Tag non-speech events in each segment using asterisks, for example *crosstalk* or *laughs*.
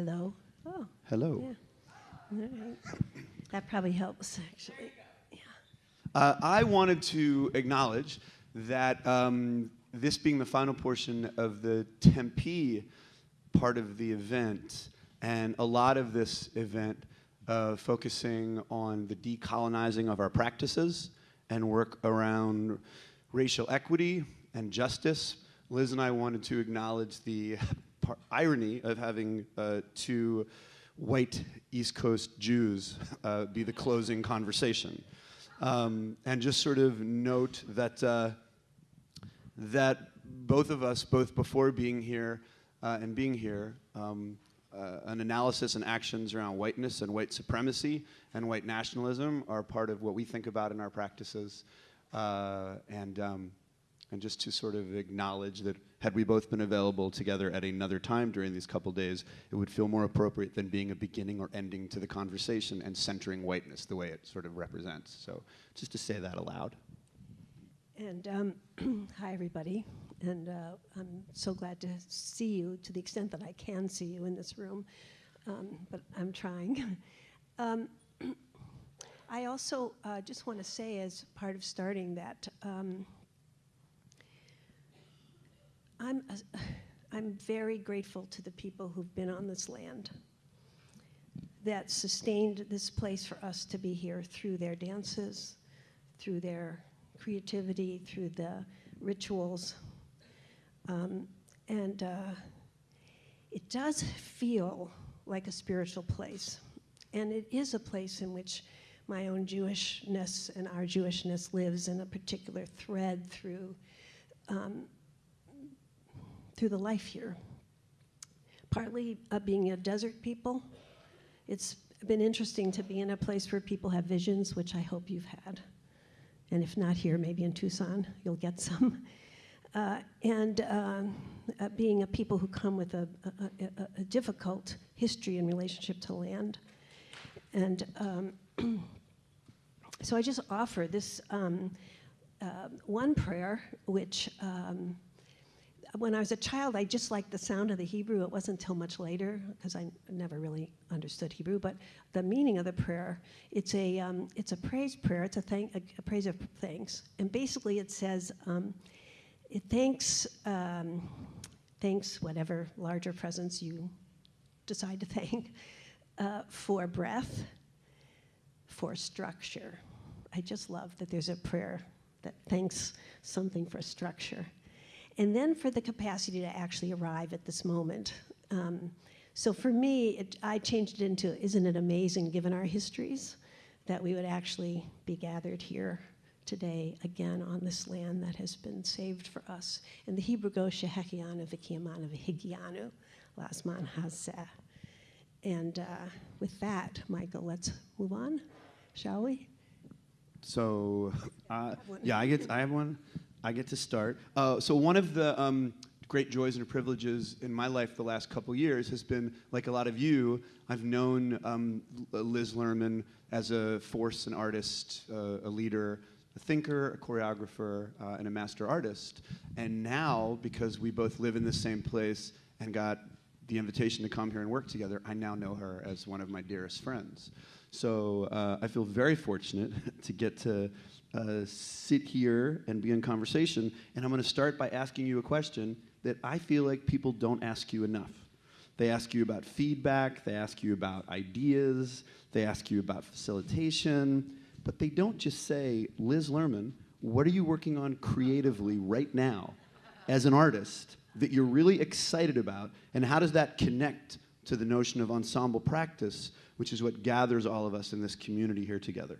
Hello? Oh, Hello. yeah. Right. That probably helps, actually. Yeah. Uh, I wanted to acknowledge that um, this being the final portion of the Tempe part of the event, and a lot of this event uh, focusing on the decolonizing of our practices and work around racial equity and justice. Liz and I wanted to acknowledge the irony of having uh, two white East Coast Jews uh, be the closing conversation. Um, and just sort of note that, uh, that both of us, both before being here uh, and being here, um, uh, an analysis and actions around whiteness and white supremacy and white nationalism are part of what we think about in our practices. Uh, and, um, and just to sort of acknowledge that had we both been available together at another time during these couple days, it would feel more appropriate than being a beginning or ending to the conversation and centering whiteness the way it sort of represents. So just to say that aloud. And um, *clears throat* hi, everybody. And uh, I'm so glad to see you to the extent that I can see you in this room, um, but I'm trying. *laughs* um, *clears throat* I also uh, just want to say, as part of starting that, um, I'm, uh, I'm very grateful to the people who've been on this land that sustained this place for us to be here through their dances, through their creativity, through the rituals. Um, and uh, it does feel like a spiritual place. And it is a place in which my own Jewishness and our Jewishness lives in a particular thread through, um, through the life here. Partly uh, being a desert people, it's been interesting to be in a place where people have visions, which I hope you've had. And if not here, maybe in Tucson, you'll get some. *laughs* Uh, and um, uh, being a people who come with a, a, a, a, difficult history in relationship to land. And um, *clears throat* so I just offer this um, uh, one prayer, which um, when I was a child, I just liked the sound of the Hebrew. It wasn't until much later, because I never really understood Hebrew, but the meaning of the prayer, it's a, um, it's a praise prayer, it's a, thank, a, a, praise of thanks. And basically it says, um, it thanks, um, thanks whatever larger presence you decide to *laughs* thank, uh, for breath, for structure. I just love that there's a prayer that thanks something for structure. And then for the capacity to actually arrive at this moment. Um, so for me, it, I changed it into, isn't it amazing given our histories that we would actually be gathered here today again on this land that has been saved for us. And the Hebrew goes Shehekianu Vikiamanu Vihigianu Lasman Hazeh. And uh, with that, Michael, let's move on, shall we? So, uh, yeah, I get, I have one. I get to start. Uh, so one of the um, great joys and privileges in my life the last couple years has been, like a lot of you, I've known um, Liz Lerman as a force, an artist, uh, a leader, a thinker, a choreographer, uh, and a master artist. And now, because we both live in the same place and got the invitation to come here and work together, I now know her as one of my dearest friends. So uh, I feel very fortunate *laughs* to get to uh, sit here and be in conversation. And I'm going to start by asking you a question that I feel like people don't ask you enough. They ask you about feedback, they ask you about ideas, they ask you about facilitation, but they don't just say, Liz Lerman, what are you working on creatively right now as an artist that you're really excited about, and how does that connect to the notion of ensemble practice, which is what gathers all of us in this community here together?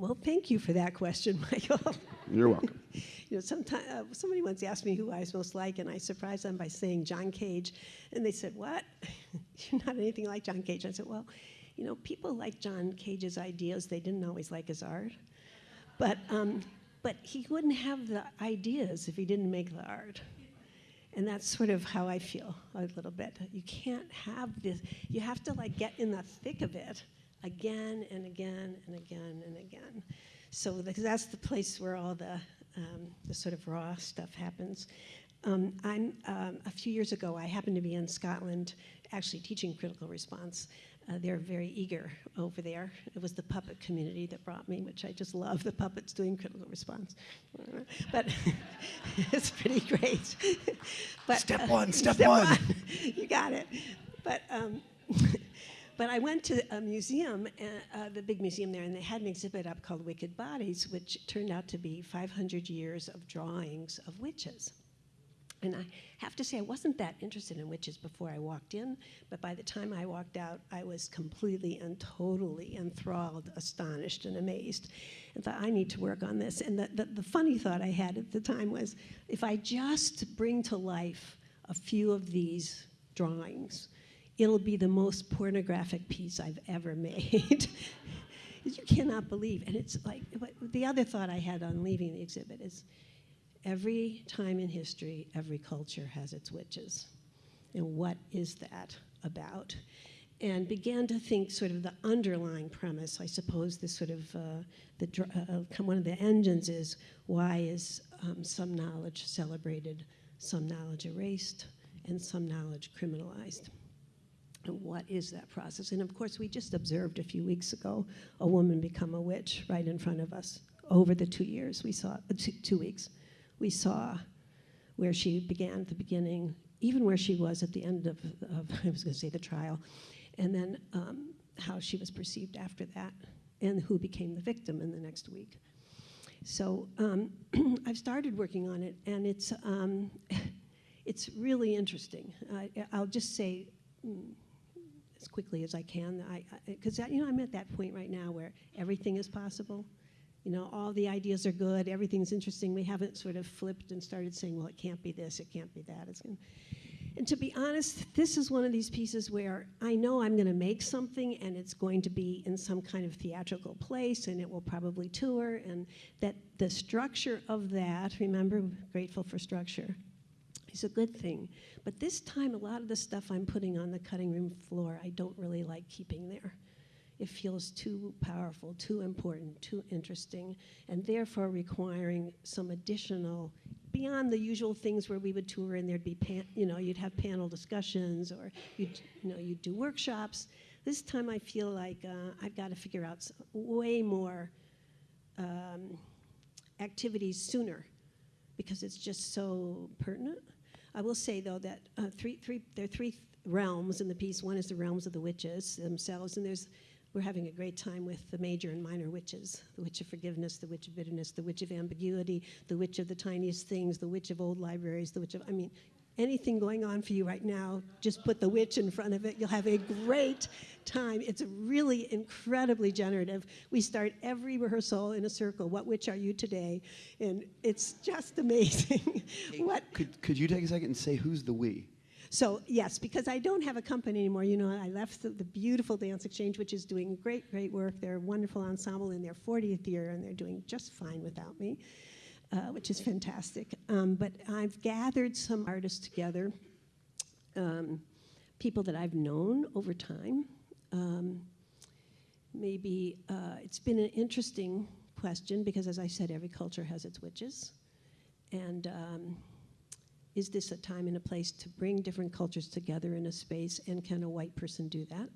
Well, thank you for that question, *laughs* Michael. You're welcome. you know, sometime, uh, somebody once asked me who I was most like, and I surprised them by saying John Cage. And they said, What? *laughs* You're not anything like John Cage. I said, Well, you know, people like John Cage's ideas. They didn't always like his art. But, um, but he wouldn't have the ideas if he didn't make the art. And that's sort of how I feel a little bit. You can't have this, you have to like get in the thick of it again and again and again and again. So that's the place where all the, um, the sort of raw stuff happens. Um, I'm, um, a few years ago, I happened to be in Scotland actually teaching critical response. Uh, they're very eager over there. It was the puppet community that brought me, which I just love the puppets doing critical response. But *laughs* it's pretty great. *laughs* but, Step one, step step one. *laughs* you got it. But um, but I went to a museum, uh, uh, the big museum there, and they had an exhibit up called Wicked Bodies, which turned out to be 500 years of drawings of witches. And I have to say, I wasn't that interested in witches before I walked in, but by the time I walked out, I was completely and totally enthralled, astonished, and amazed, and thought, I need to work on this. And the, the, the funny thought I had at the time was if I just bring to life a few of these drawings, it'll be the most pornographic piece I've ever made. *laughs* you cannot believe. And it's like, the other thought I had on leaving the exhibit is every time in history, every culture has its witches. And what is that about? And began to think sort of the underlying premise. I suppose this sort of, uh, the, dr- uh, one of the engines is why is um, some knowledge celebrated, some knowledge erased, and some knowledge criminalized? And what is that process? And of course, we just observed a few weeks ago a woman become a witch right in front of us. Over the two years, we saw, uh, two, two weeks, we saw where she began at the beginning, even where she was at the end of, of *laughs* I was going to say the trial, and then um, how she was perceived after that, and who became the victim in the next week. So um, *clears throat* I've started working on it, and it's um, *laughs* it's really interesting. I, I'll just say mm, as quickly as I can, because you know I'm at that point right now where everything is possible. You know, all the ideas are good, everything's interesting. We haven't sort of flipped and started saying, well, it can't be this, it can't be that. It's gonna, and to be honest, this is one of these pieces where I know I'm going to make something and it's going to be in some kind of theatrical place and it will probably tour, and that the structure of that, remember, grateful for structure, is a good thing. But this time, a lot of the stuff I'm putting on the cutting room floor, I don't really like keeping there. It feels too powerful, too important, too interesting, and therefore requiring some additional, beyond the usual things where we would tour and there'd be, you know, you'd have panel discussions or you'd, you know, you'd do workshops. This time I feel like uh, I've got to figure out way more um, activities sooner because it's just so pertinent. I will say though that uh, three, three, there are three realms in the piece. One is the realms of the witches themselves, and there's we're having a great time with the major and minor witches the witch of forgiveness, the witch of bitterness, the witch of ambiguity, the witch of the tiniest things, the witch of old libraries, the witch of, I mean, anything going on for you right now, just put the witch in front of it. You'll have a great time. It's really incredibly generative. We start every rehearsal in a circle. What witch are you today? And it's just amazing. *laughs* what Could, could you take a second and say who's the we? so yes, because I don't have a company anymore. You know, I left the, the, beautiful Dance Exchange, which is doing great, great work. They're a wonderful ensemble in their 40th year, and they're doing just fine without me, uh, which is fantastic. Um, but I've gathered some artists together, um, people that I've known over time. Um, maybe uh, it's been an interesting question because, as I said, every culture has its witches, and um, is this a time and a place to bring different cultures together in a space, and can a white person do that?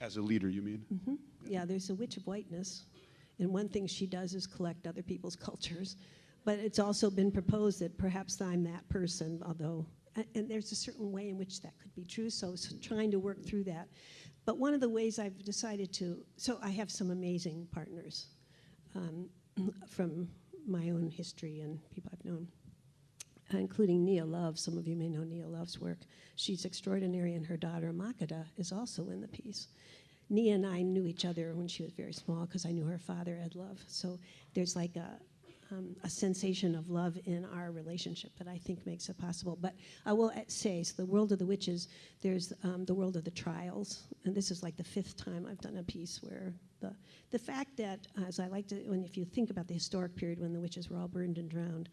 As a leader, you mean? Mm-hmm. Yeah, there's a witch of whiteness, and one thing she does is collect other people's *laughs* cultures. But it's also been proposed that perhaps I'm that person, although, and there's a certain way in which that could be true, so, so trying to work through that. But one of the ways I've decided to, so I have some amazing partners um, *clears throat* from my own history and people I've known including Nia Love. Some of you may know Nia Love's work. She's extraordinary, and her daughter Makeda is also in the piece. Nia and I knew each other when she was very small because I knew her father, Ed Love. So there's like a, um, a sensation of love in our relationship that I think makes it possible. But I will say, so the world of the witches, there's um, the world of the trials, and this is like the fifth time I've done a piece where the the fact that, as I like to, when if you think about the historic period when the witches were all burned and drowned,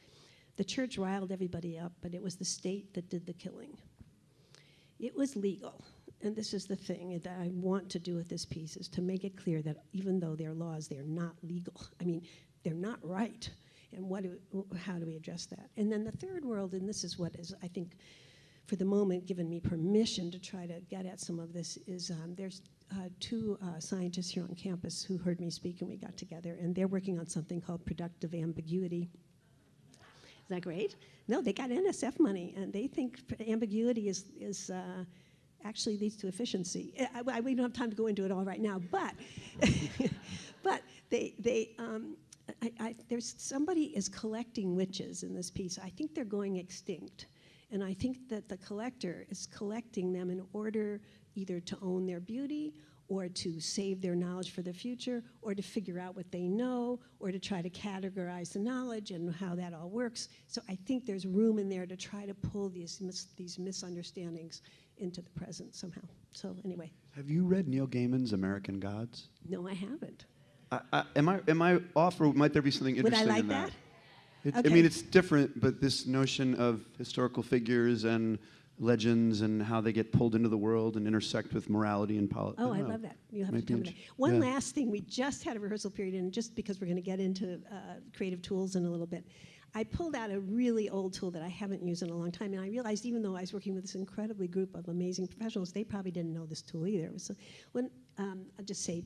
the church riled everybody up, but it was the state that did the killing. It was legal. And this is the thing that I want to do with this piece is to make it clear that even though they're laws, they're not legal. I mean, they're not right. And what do, how do we address that? And then the third world, and this is what is, I think, for the moment, given me permission to try to get at some of this, is um, there's uh, two uh, scientists here on campus who heard me speak and we got together, and they're working on something called productive ambiguity. Is that great? No, they got NSF money, and they think ambiguity is, is uh, actually leads to efficiency. I, I, we don't have time to go into it all right now, but, *laughs* but they, they, um, I, I, there's somebody is collecting witches in this piece. I think they're going extinct. And I think that the collector is collecting them in order either to own their beauty or to save their knowledge for the future or to figure out what they know or to try to categorize the knowledge and how that all works. So I think there's room in there to try to pull these, mis- these misunderstandings into the present somehow. So anyway, Have you read Neil Gaiman's American Gods? no, I haven't. I, I, am I am I off, or might there be something interesting Would I like in that? that? It, I mean, it's different, but this notion of historical figures and legends and how they get pulled into the world and intersect with morality and politics. Oh, I love that. You'll have Might to tell me that. One yeah. last thing, we just had a rehearsal period, and just because we're going to get into uh, creative tools in a little bit, I pulled out a really old tool that I haven't used in a long time, and I realized even though I was working with this incredibly group of amazing professionals, they probably didn't know this tool either. A- when um, I'll just say,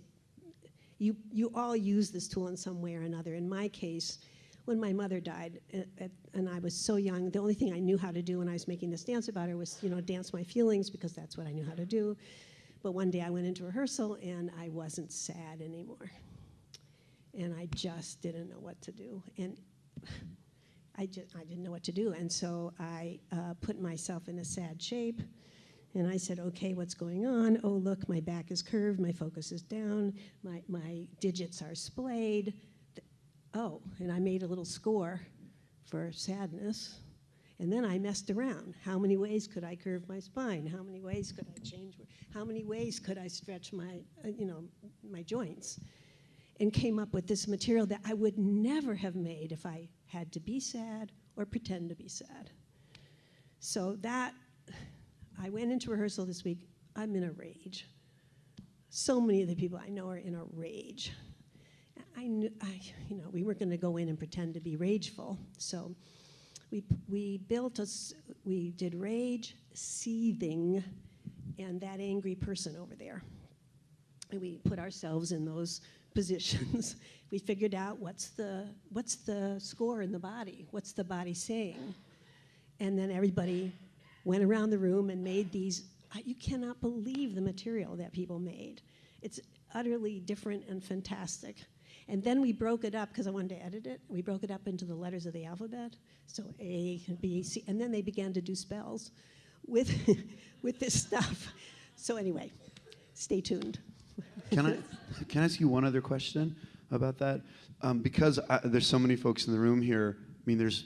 you you all use this tool in some way or another. In my case, when my mother died, uh, and I was so young, the only thing I knew how to do when I was making this dance about her was, you know, dance my feelings because that's what I knew how to do. But one day I went into rehearsal and I wasn't sad anymore. And I just didn't know what to do. And *sighs* I, just, I didn't know what to do. And so I uh, put myself in a sad shape. And I said, okay, what's going on? Oh, look, my back is curved, my focus is down, my, my digits are splayed. Oh, and I made a little score for sadness. And then I messed around. How many ways could I curve my spine? How many ways could I change? How many ways could I stretch my, uh, you know, my joints? And came up with this material that I would never have made if I had to be sad or pretend to be sad. So that, I went into rehearsal this week. I'm in a rage. So many of the people I know are in a rage. I knew, I, you know, we weren't going to go in and pretend to be rageful. So we, we built a, s- we did rage, seething, and that angry person over there. And we put ourselves in those *laughs* positions. we figured out what's the, what's the score in the body? What's the body saying? And then everybody went around the room and made these. You cannot believe the material that people made. It's utterly different and fantastic. And then we broke it up because I wanted to edit it. We broke it up into the letters of the alphabet. So A, B, C, and then they began to do spells with, *laughs* with this stuff. So anyway, stay tuned. Can I can I ask you one other question about that? Um, because I, there's so many folks in the room here. I mean, there's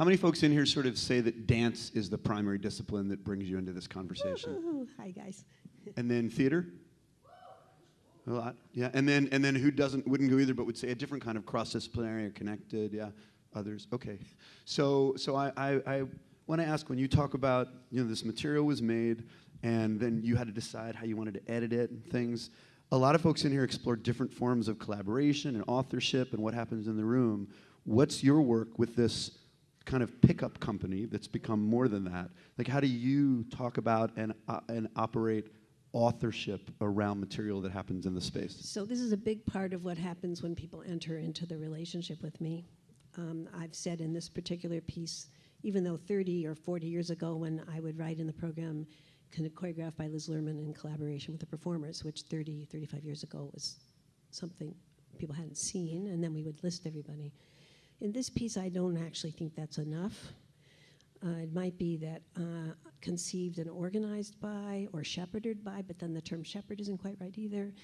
how many folks in here sort of say that dance is the primary discipline that brings you into this conversation? Woo-hoo. Hi, guys. *laughs* And then theater? A lot, yeah. And then and then who doesn't wouldn't go either, but would say a different kind of cross-disciplinary or connected, yeah. Others, okay. So so I I, I want to ask when you talk about you know this material was made and then you had to decide how you wanted to edit it and things. A lot of folks in here explore different forms of collaboration and authorship and what happens in the room. What's your work with this kind of pickup company that's become more than that? Like, how do you talk about and, uh, and operate authorship around material that happens in the space? So this is a big part of what happens when people enter into the relationship with me. Um, I've said in this particular piece, even though 30 or 40 years ago, when I would write in the program, kind of choreographed by Liz Lerman in collaboration with the performers, which 30, 35 years ago was something people hadn't seen, and then we would list everybody. In this piece, I don't actually think that's enough. Uh, it might be that uh, conceived and organized by or shepherded by, but then the term shepherd isn't quite right either.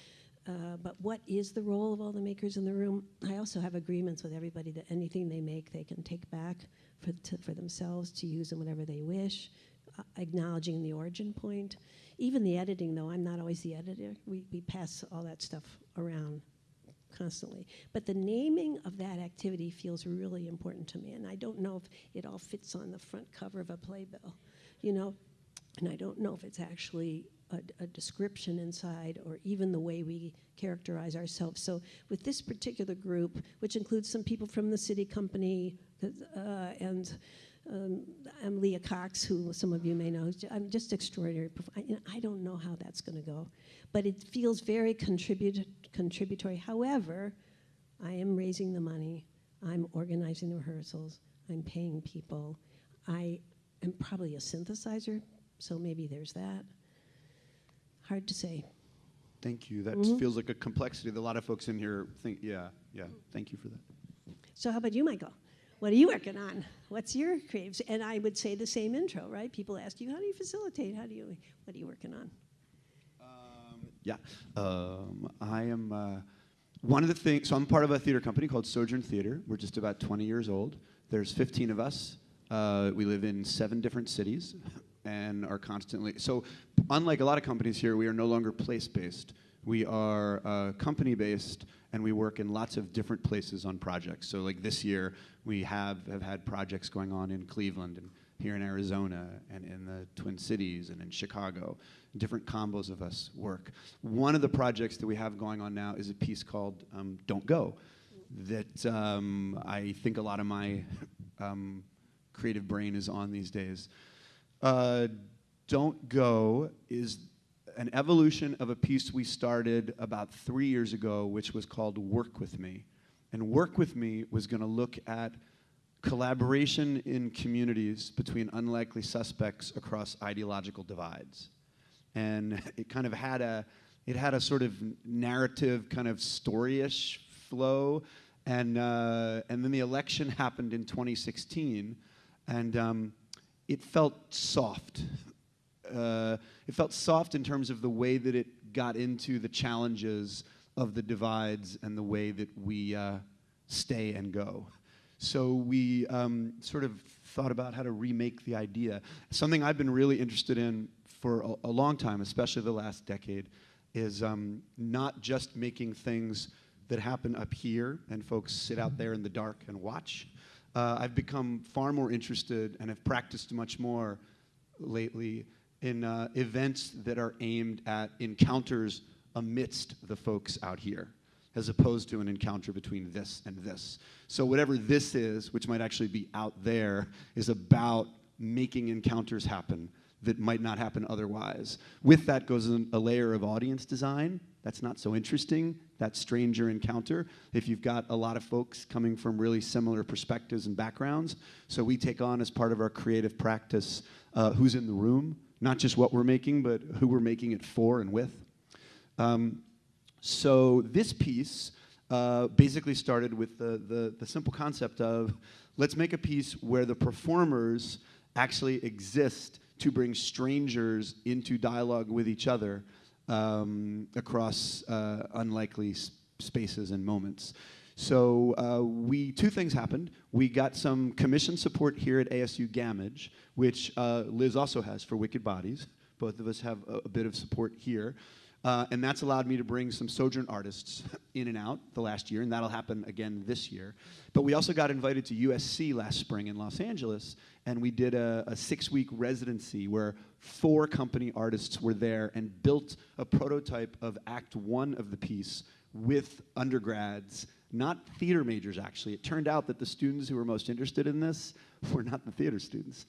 Uh, but what is the role of all the makers in the room? I also have agreements with everybody that anything they make, they can take back for, to, for themselves to use in whatever they wish, uh, acknowledging the origin point. Even the editing, though, I'm not always the editor. We, we pass all that stuff around constantly. But the naming of that activity feels really important to me, and I don't know if it all fits on the front cover of a playbill. You know, and I don't know if it's actually a, a description inside or even the way we characterize ourselves. So with this particular group, which includes some people from the city company uh, and um, I'm Leah Cox, who some of you may know. I'm just extraordinary. I, you know, I don't know how that's going to go, but it feels very contribut- contributory. However, I am raising the money. I'm organizing the rehearsals. I'm paying people. I am probably a synthesizer, so maybe there's that. Hard to say. Thank you. That Mhm. feels like a complexity that a lot of folks in here think. Yeah, yeah. Thank you for that. So, how about you, Michael? What are you working on? What's your craves? And I would say the same intro, right? People ask you, how do you facilitate? How do you, what are you working on? Um, yeah. Um, I am uh, one of the things, so I'm part of a theater company called Sojourn Theater. We're just about 20 years old. There's 15 of us. Uh, we live in seven different cities and are constantly, so unlike a lot of companies here, we are no longer place based. We are uh, company based and we work in lots of different places on projects. So, like this year, we have, have had projects going on in Cleveland and here in Arizona and in the Twin Cities and in Chicago. Different combos of us work. One of the projects that we have going on now is a piece called um, Don't Go, that um, I think a lot of my um, creative brain is on these days. Uh, Don't Go is an evolution of a piece we started about three years ago, which was called Work With Me. And Work With Me was going to look at collaboration in communities between unlikely suspects across ideological divides. And *laughs* it kind of had a, it had a sort of narrative, kind of storyish flow. And, uh, and then the election happened in 2016, and um, it felt soft uh, it felt soft in terms of the way that it got into the challenges of the divides and the way that we uh, stay and go. So we um, sort of thought about how to remake the idea. Something I've been really interested in for a, a long time, especially the last decade, is um, not just making things that happen up here and folks sit out there in the dark and watch. Uh, I've become far more interested and have practiced much more lately in uh, events that are aimed at encounters amidst the folks out here, as opposed to an encounter between this and this. So, whatever this is, which might actually be out there, is about making encounters happen that might not happen otherwise. With that goes a layer of audience design. That's not so interesting, that stranger encounter, if you've got a lot of folks coming from really similar perspectives and backgrounds. So we take on as part of our creative practice uh, who's in the room, not just what we're making, but who we're making it for and with. Um, so this piece uh, basically started with the, the, the simple concept of let's make a piece where the performers actually exist to bring strangers into dialogue with each other um, across uh, unlikely spaces and moments. So uh, we two things happened. We got some commission support here at ASU Gammage, which uh, Liz also has for Wicked Bodies. Both of us have a, a bit of support here. Uh, and that's allowed me to bring some Sojourn artists in and out the last year, and that'll happen again this year. But we also got invited to USC last spring in Los Angeles, and we did a, a six week residency where four company artists were there and built a prototype of Act One of the piece with undergrads not theater majors actually. It turned out that the students who were most interested in this were not the theater students.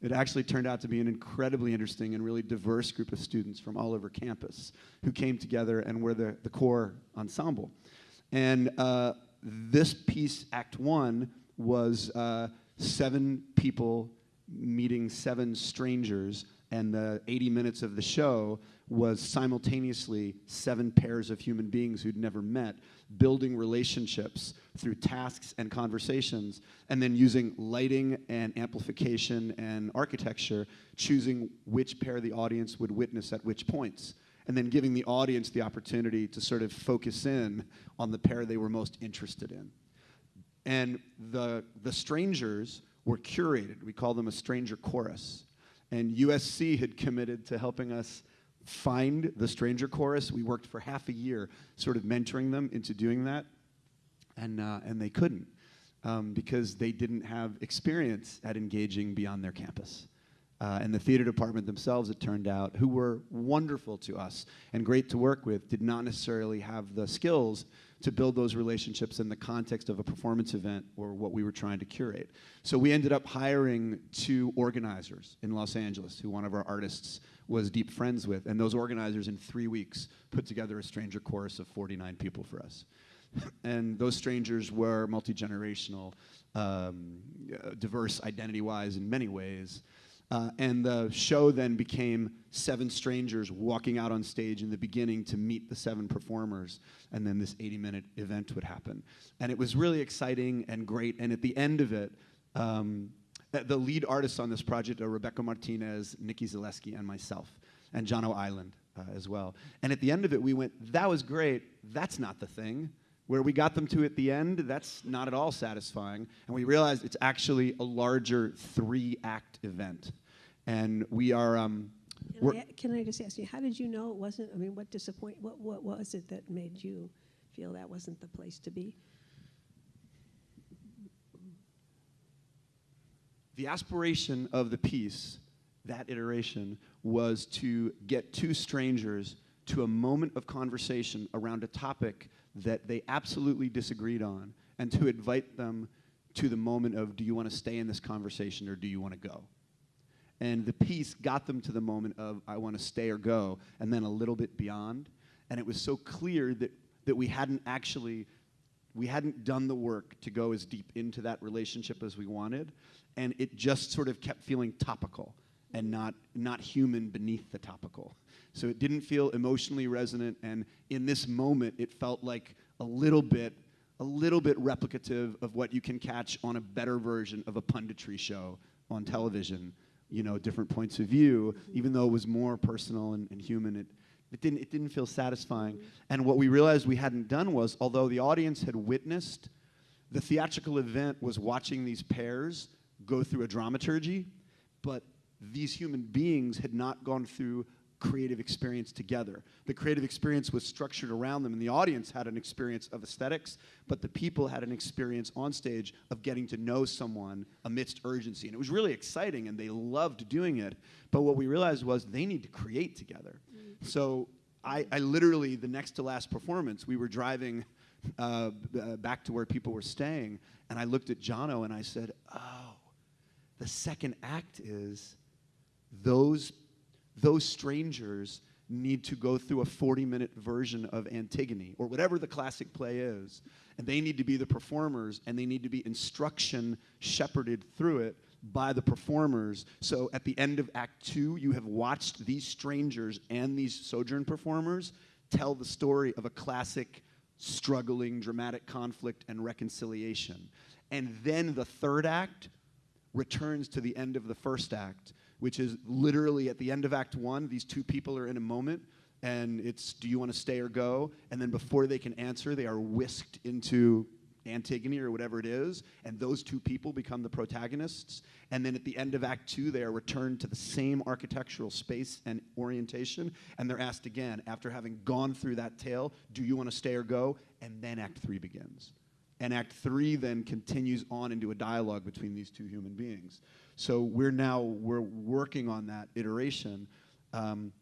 It actually turned out to be an incredibly interesting and really diverse group of students from all over campus who came together and were the, the core ensemble. And uh, this piece, Act One, was uh, seven people meeting seven strangers, and the 80 minutes of the show was simultaneously seven pairs of human beings who'd never met building relationships through tasks and conversations, and then using lighting and amplification and architecture, choosing which pair the audience would witness at which points, and then giving the audience the opportunity to sort of focus in on the pair they were most interested in. And the, the strangers were curated. We call them a stranger chorus. And USC had committed to helping us find the stranger chorus. We worked for half a year sort of mentoring them into doing that, and, uh, and they couldn't um, because they didn't have experience at engaging beyond their campus. uh, and the theater department themselves, it turned out, who were wonderful to us and great to work with, did not necessarily have the skills to build those relationships in the context of a performance event or what we were trying to curate. So we ended up hiring two organizers in Los Angeles, who one of our artists was deep friends with, and those organizers in three weeks put together a stranger chorus of 49 people for us. *laughs* and those strangers were multi generational, um, uh, diverse identity wise in many ways. Uh, and the show then became seven strangers walking out on stage in the beginning to meet the seven performers, and then this 80 minute event would happen. And it was really exciting and great. And at the end of it, um, the lead artists on this project are Rebecca Martinez, Nikki Zaleski, and myself, and Jono Island uh, as well. And at the end of it, we went, that was great. That's not the thing. Where we got them to at the end, that's not at all satisfying. And we realized it's actually a larger three act event. And we are. Um, can I, can I just ask you, how did you know it wasn't? I mean, what disappoint? What what was it that made you feel that wasn't the place to be? The aspiration of the piece, that iteration, was to get two strangers to a moment of conversation around a topic that they absolutely disagreed on and to invite them to the moment of do you want to stay in this conversation or do you want to go? And the piece got them to the moment of I want to stay or go, and then a little bit beyond. And it was so clear that, that we hadn't actually we hadn't done the work to go as deep into that relationship as we wanted and it just sort of kept feeling topical and not not human beneath the topical so it didn't feel emotionally resonant and in this moment it felt like a little bit a little bit replicative of what you can catch on a better version of a punditry show on television you know different points of view even though it was more personal and, and human it it didn't, it didn't feel satisfying. And what we realized we hadn't done was, although the audience had witnessed, the theatrical event was watching these pairs go through a dramaturgy, but these human beings had not gone through creative experience together. The creative experience was structured around them, and the audience had an experience of aesthetics, but the people had an experience on stage of getting to know someone amidst urgency. And it was really exciting, and they loved doing it. But what we realized was they need to create together. Mm-hmm. So I, I, literally, the next to last performance, we were driving uh, uh, back to where people were staying, and I looked at Jono and I said, Oh, the second act is those those strangers need to go through a 40 minute version of Antigone or whatever the classic play is. And they need to be the performers and they need to be instruction shepherded through it by the performers. So at the end of Act Two, you have watched these strangers and these sojourn performers tell the story of a classic struggling dramatic conflict and reconciliation. And then the third act returns to the end of the first act which is literally at the end of Act One, these two people are in a moment, and it's do you want to stay or go? And then before they can answer, they are whisked into Antigone or whatever it is, and those two people become the protagonists. And then at the end of Act Two, they are returned to the same architectural space and orientation, and they're asked again, after having gone through that tale, do you want to stay or go? And then Act Three begins. And Act Three then continues on into a dialogue between these two human beings. So we're now we're working on that iteration. Um,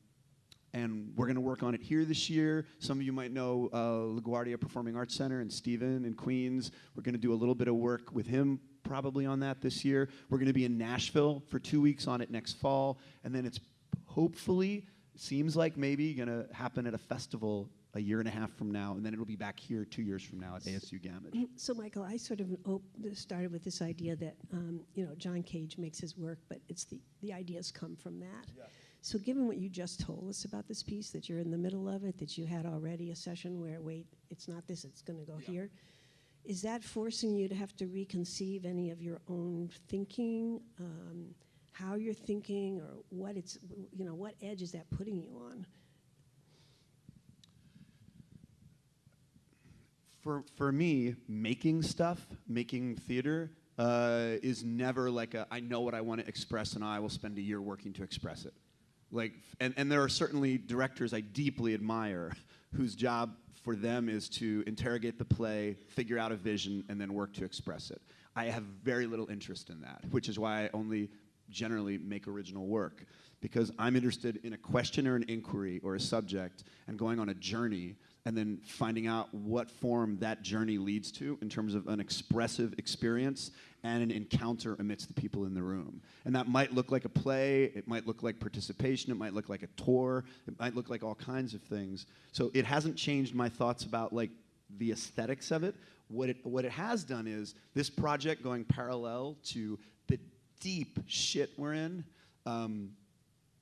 and we're going to work on it here this year. Some of you might know uh, LaGuardia Performing Arts Center and Stephen in Queens. We're going to do a little bit of work with him probably on that this year. We're going to be in Nashville for two weeks on it next fall, and then it's hopefully seems like maybe going to happen at a festival a year and a half from now, and then it'll be back here two years from now at ASU Gammage. Mm, so, Michael, I sort of op- started with this idea that um, you know John Cage makes his work, but it's the the ideas come from that. Yeah. So, given what you just told us about this piece, that you're in the middle of it, that you had already a session where wait, it's not this, it's going to go yeah. here. Is that forcing you to have to reconceive any of your own thinking, um, how you're thinking, or what it's you know what edge is that putting you on? For, for me, making stuff, making theater, uh, is never like a, I know what I want to express and I will spend a year working to express it. Like, and, and there are certainly directors I deeply admire whose job for them is to interrogate the play, figure out a vision, and then work to express it. I have very little interest in that, which is why I only generally make original work because I'm interested in a question or an inquiry or a subject and going on a journey and then finding out what form that journey leads to in terms of an expressive experience and an encounter amidst the people in the room. And that might look like a play, it might look like participation, it might look like a tour, it might look like all kinds of things. So it hasn't changed my thoughts about like the aesthetics of it. What it, what it has done is this project going parallel to the deep shit we're in um,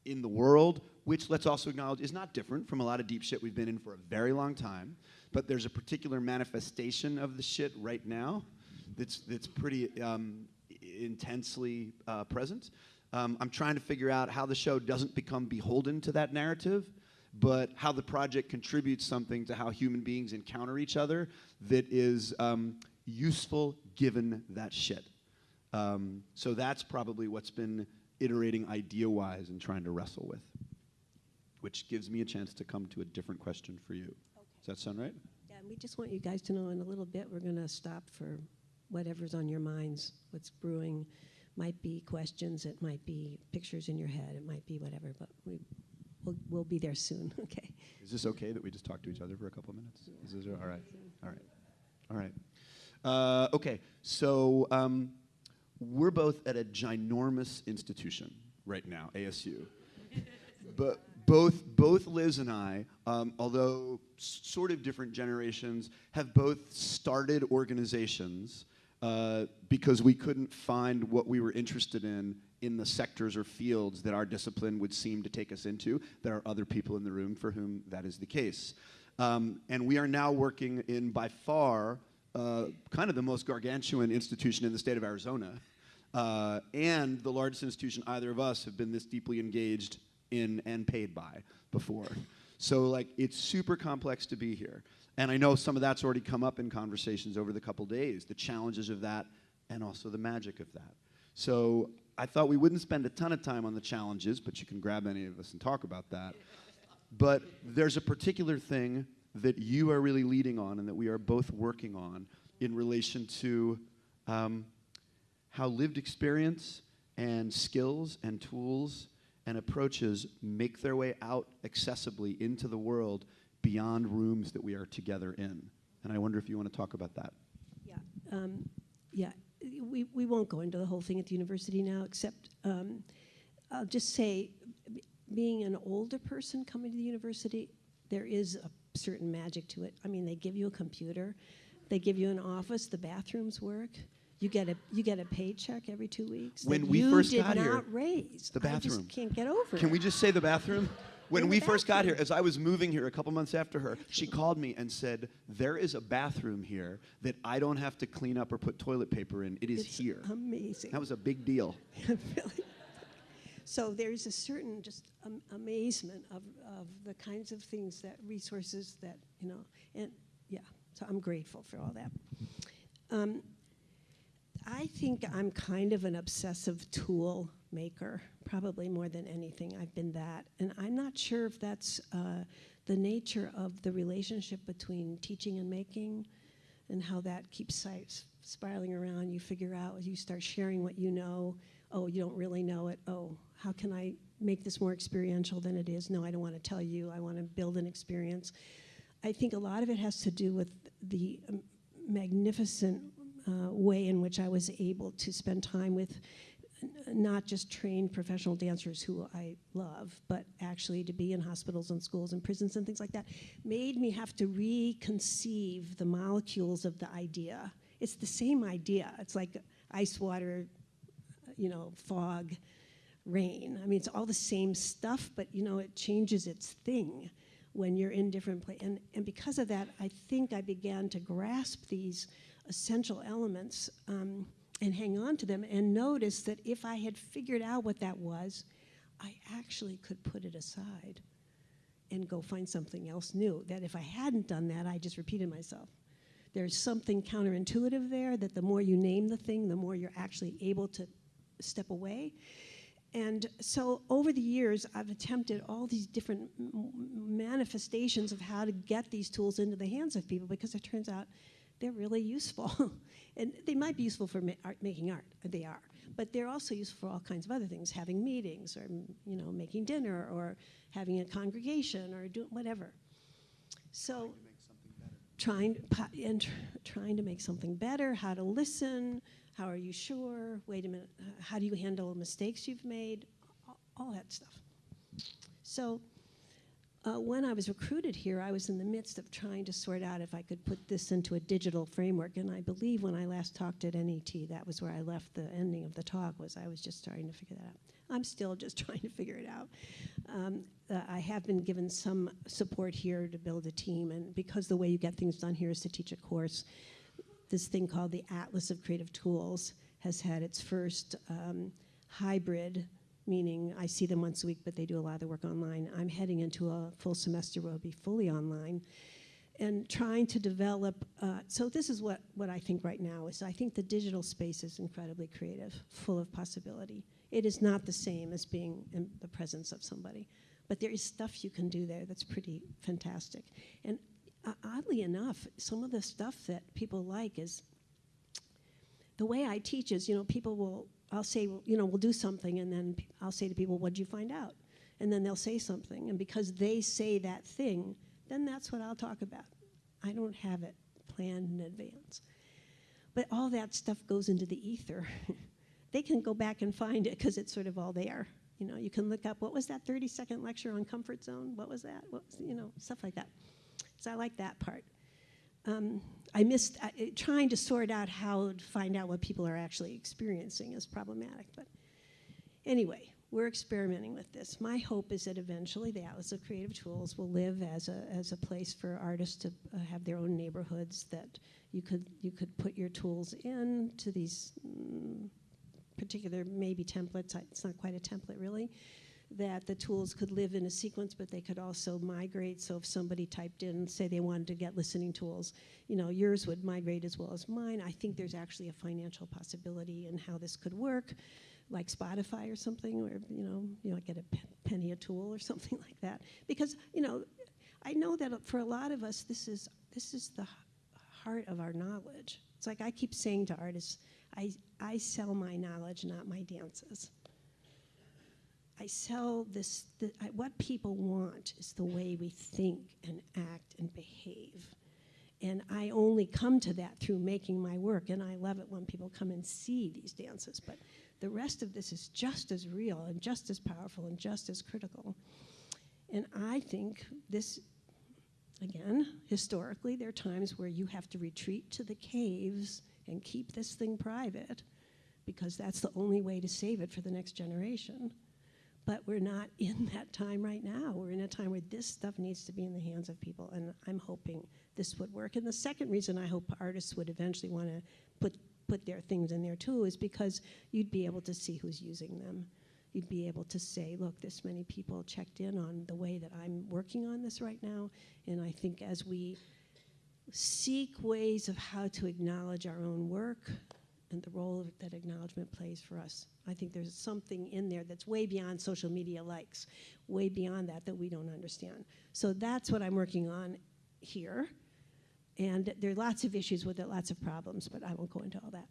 in the world, which let's also acknowledge is not different from a lot of deep shit we've been in for a very long time. But there's a particular manifestation of the shit right now that's, that's pretty um, intensely uh, present. Um, I'm trying to figure out how the show doesn't become beholden to that narrative, but how the project contributes something to how human beings encounter each other that is um, useful given that shit. Um, so that's probably what's been iterating idea wise and trying to wrestle with, which gives me a chance to come to a different question for you. Does that sound right? Yeah, and we just want you guys to know in a little bit, we're going to stop for whatever's on your minds, what's brewing. Might be questions, it might be pictures in your head, it might be whatever, but we, we'll, we'll be there soon, *laughs* okay? Is this okay that we just talk to each other for a couple of minutes? Is this all right? All right. All right. Uh, okay, so um, we're both at a ginormous institution right now, ASU. *laughs* but both, both Liz and I, um, although sort of different generations, have both started organizations uh, because we couldn't find what we were interested in in the sectors or fields that our discipline would seem to take us into. There are other people in the room for whom that is the case. Um, and we are now working in by far uh, kind of the most gargantuan institution in the state of Arizona, uh, and the largest institution either of us have been this deeply engaged in and paid by before. So like it's super complex to be here. And I know some of that's already come up in conversations over the couple days, the challenges of that and also the magic of that. So I thought we wouldn't spend a ton of time on the challenges, but you can grab any of us and talk about that. But there's a particular thing that you are really leading on and that we are both working on in relation to um, how lived experience and skills and tools and approaches make their way out accessibly into the world beyond rooms that we are together in. And I wonder if you want to talk about that. Yeah, um, yeah. We, we won't go into the whole thing at the university now, except um, I'll just say, being an older person coming to the university, there is a certain magic to it. I mean, they give you a computer, they give you an office, the bathrooms work. You get a you get a paycheck every two weeks. When we you first did got not here, raise. the I bathroom. just can't get over. Can it. we just say the bathroom? *laughs* When we first got here, as I was moving here a couple months after her, she called me and said, There is a bathroom here that I don't have to clean up or put toilet paper in. It is It's here. Amazing. That was a big deal. *laughs* really. So there's a certain just um, amazement of, of the kinds of things that resources that you know, and yeah. So I'm grateful for all that. Um, I think I'm kind of an obsessive tool maker, probably more than anything. I've been that, and I'm not sure if that's uh, the nature of the relationship between teaching and making, and how that keeps spiraling around. You figure out you start sharing what you know. Oh, you don't really know it. Oh, how can I make this more experiential than it is? No, I don't want to tell you. I want to build an experience. I think a lot of it has to do with the um, magnificent uh, way in which I was able to spend time with not just trained professional dancers who I love, but actually to be in hospitals and schools and prisons and things like that, made me have to reconceive the molecules of the idea. It's the same idea. It's like ice water, you know, fog, rain. I mean, it's all the same stuff, but you know, it changes its thing when you're in different places. And, and because of that, I think I began to grasp these essential elements um, and hang on to them and notice that if I had figured out what that was, I actually could put it aside and go find something else new. That if I hadn't done that, I just repeated myself. There's something counterintuitive there that the more you name the thing, the more you're actually able to step away. And so over the years, I've attempted all these different manifestations of how to get these tools into the hands of people because it turns out they're really useful. *laughs* and they might be useful for ma- art, making art, they are. But they're also useful for all kinds of other things, having meetings, or you know, making dinner, or having a congregation, or doing whatever. So, trying po- and tr- trying to make something better. How to listen. How are you sure? Wait a minute. uh, How do you handle mistakes you've made? All, all that stuff. So uh, when I was recruited here, I was in the midst of trying to sort out if I could put this into a digital framework. And I believe when I last talked at NET, that was where I left the ending of the talk. Was I was just starting to figure that out. I'm still *laughs* just trying to figure it out. Um, uh, I have been given some support here to build a team, and because the way you get things done here is to teach a course, this thing called the Atlas of Creative Tools has had its first um, hybrid, meaning I see them once a week, but they do a lot of the work online. I'm heading into a full semester where I'll be fully online. And trying to develop, uh, so this is what, what I think right now is I think the digital space is incredibly creative, full of possibility. It is not the same as being in the presence of somebody, but there is stuff you can do there that's pretty fantastic. And uh, oddly enough, some of the stuff that people like is the way I teach is, you know, people will, I'll say, you know, we'll do something, and then I'll say to people, what'd you find out? And then they'll say something, and because they say that thing, then that's what I'll talk about. I don't have it planned in advance. But all that stuff goes into the ether. *laughs* they can go back and find it because it's sort of all there. You know, you can look up what was that 30 second lecture on comfort zone? What was that? What was, you know, stuff like that. So I like that part. Um, I missed uh, trying to sort out how to find out what people are actually experiencing is problematic. But anyway, we're experimenting with this. My hope is that eventually the Atlas of Creative Tools will live as a, as a place for artists to uh, have their own neighborhoods that you could, you could put your tools in to these mm, particular maybe templates. It's not quite a template really. That the tools could live in a sequence, but they could also migrate. So if somebody typed in, say they wanted to get listening tools, you know, yours would migrate as well as mine. I think there's actually a financial possibility in how this could work, like Spotify or something, where you know, you know, get a penny a tool or *laughs* something like that. Because you know, I know that for a lot of us, this is this is the heart of our knowledge. It's like I keep saying to artists, I I sell my knowledge, not my dances. I sell this, the, I, what people want is the way we think and act and behave. And I only come to that through making my work, and I love it when people come and see these dances. But the rest of this is just as real and just as powerful and just as critical. And I think this, again, historically, there are times where you have to retreat to the caves and keep this thing private because that's the only way to save it for the next generation. But we're not *laughs* in that time right now. We're in a time where this stuff needs to be in the hands of people, and I'm hoping this would work. And the second reason I hope artists would eventually want to put put their things in there too is because you'd be able to see who's using them. You'd be able to say, look, this many people checked in on the way that I'm working on this right now, and I think as we seek ways of how to acknowledge our own work and the role that acknowledgement plays for us. I think there's something in there that's way beyond social media likes, way beyond that that we don't understand. So that's what I'm working on here. And there are lots of issues with it, lots of problems, but I won't go into all that.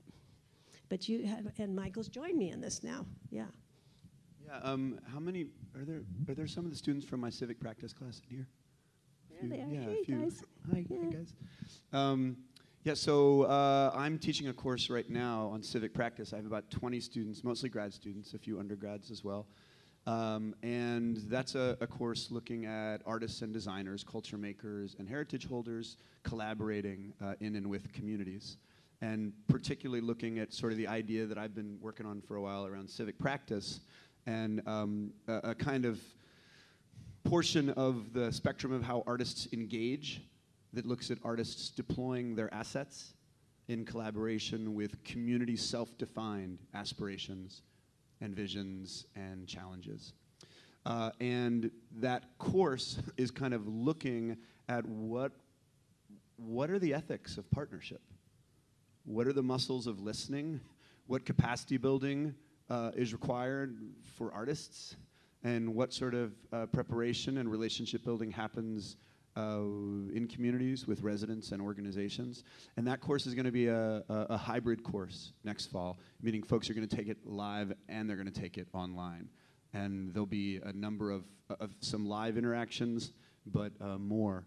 But you have, and Michael's joined me in this now. Yeah. Yeah. Um, how many are there? Are there some of the students from my civic practice class in here? There Few-. Yeah, Hey, a few. guys. Hi, Yeah. hey guys. Um, yeah, so uh, I'm teaching a course right now on civic practice. I have about 20 students, mostly grad students, a few undergrads as well. Um, and that's a, a course looking at artists and designers, culture makers, and heritage holders collaborating uh, in and with communities. And particularly looking at sort of the idea that I've been working on for a while around civic practice and um, a, a kind of portion of the spectrum of how artists engage that looks at artists deploying their assets in collaboration with community self defined aspirations and visions and challenges. Uh, and that course is kind of looking at what, what are the ethics of partnership? What are the muscles of listening? What capacity building uh, is required for artists? And what sort of uh, preparation and relationship building happens uh, in communities with residents and organizations. And that course is going to be a, a, a hybrid course next fall, meaning folks are going to take it live and they're going to take it online. And there'll be a number of, of some live interactions, but uh, more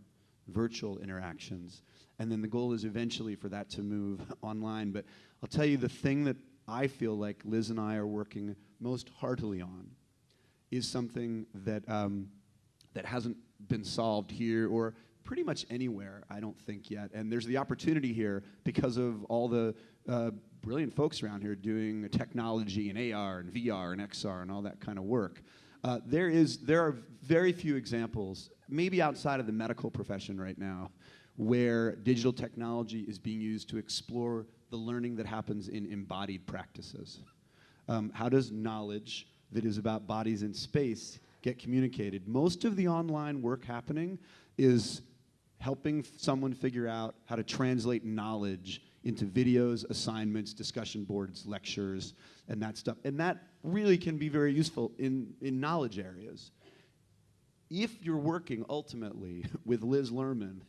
virtual interactions. And then the goal is eventually for that to move *laughs* online. But I'll tell you the thing that I feel like Liz and I are working most heartily on is something that, um, that hasn't been solved here or pretty much anywhere, I don't think yet. And there's the opportunity here because of all the uh, brilliant folks around here doing technology and AR and VR and XR and all that kind of work. Uh, there, is, there are very few examples, maybe outside of the medical profession right now, where digital technology is being used to explore the learning that happens in embodied practices. Um, how does knowledge that is about bodies in space get communicated? Most of the online work happening is helping someone figure out how to translate knowledge into videos, assignments, discussion boards, lectures, and that stuff. And that really can be very useful in, in knowledge areas. If you're working ultimately *laughs* with Liz Lerman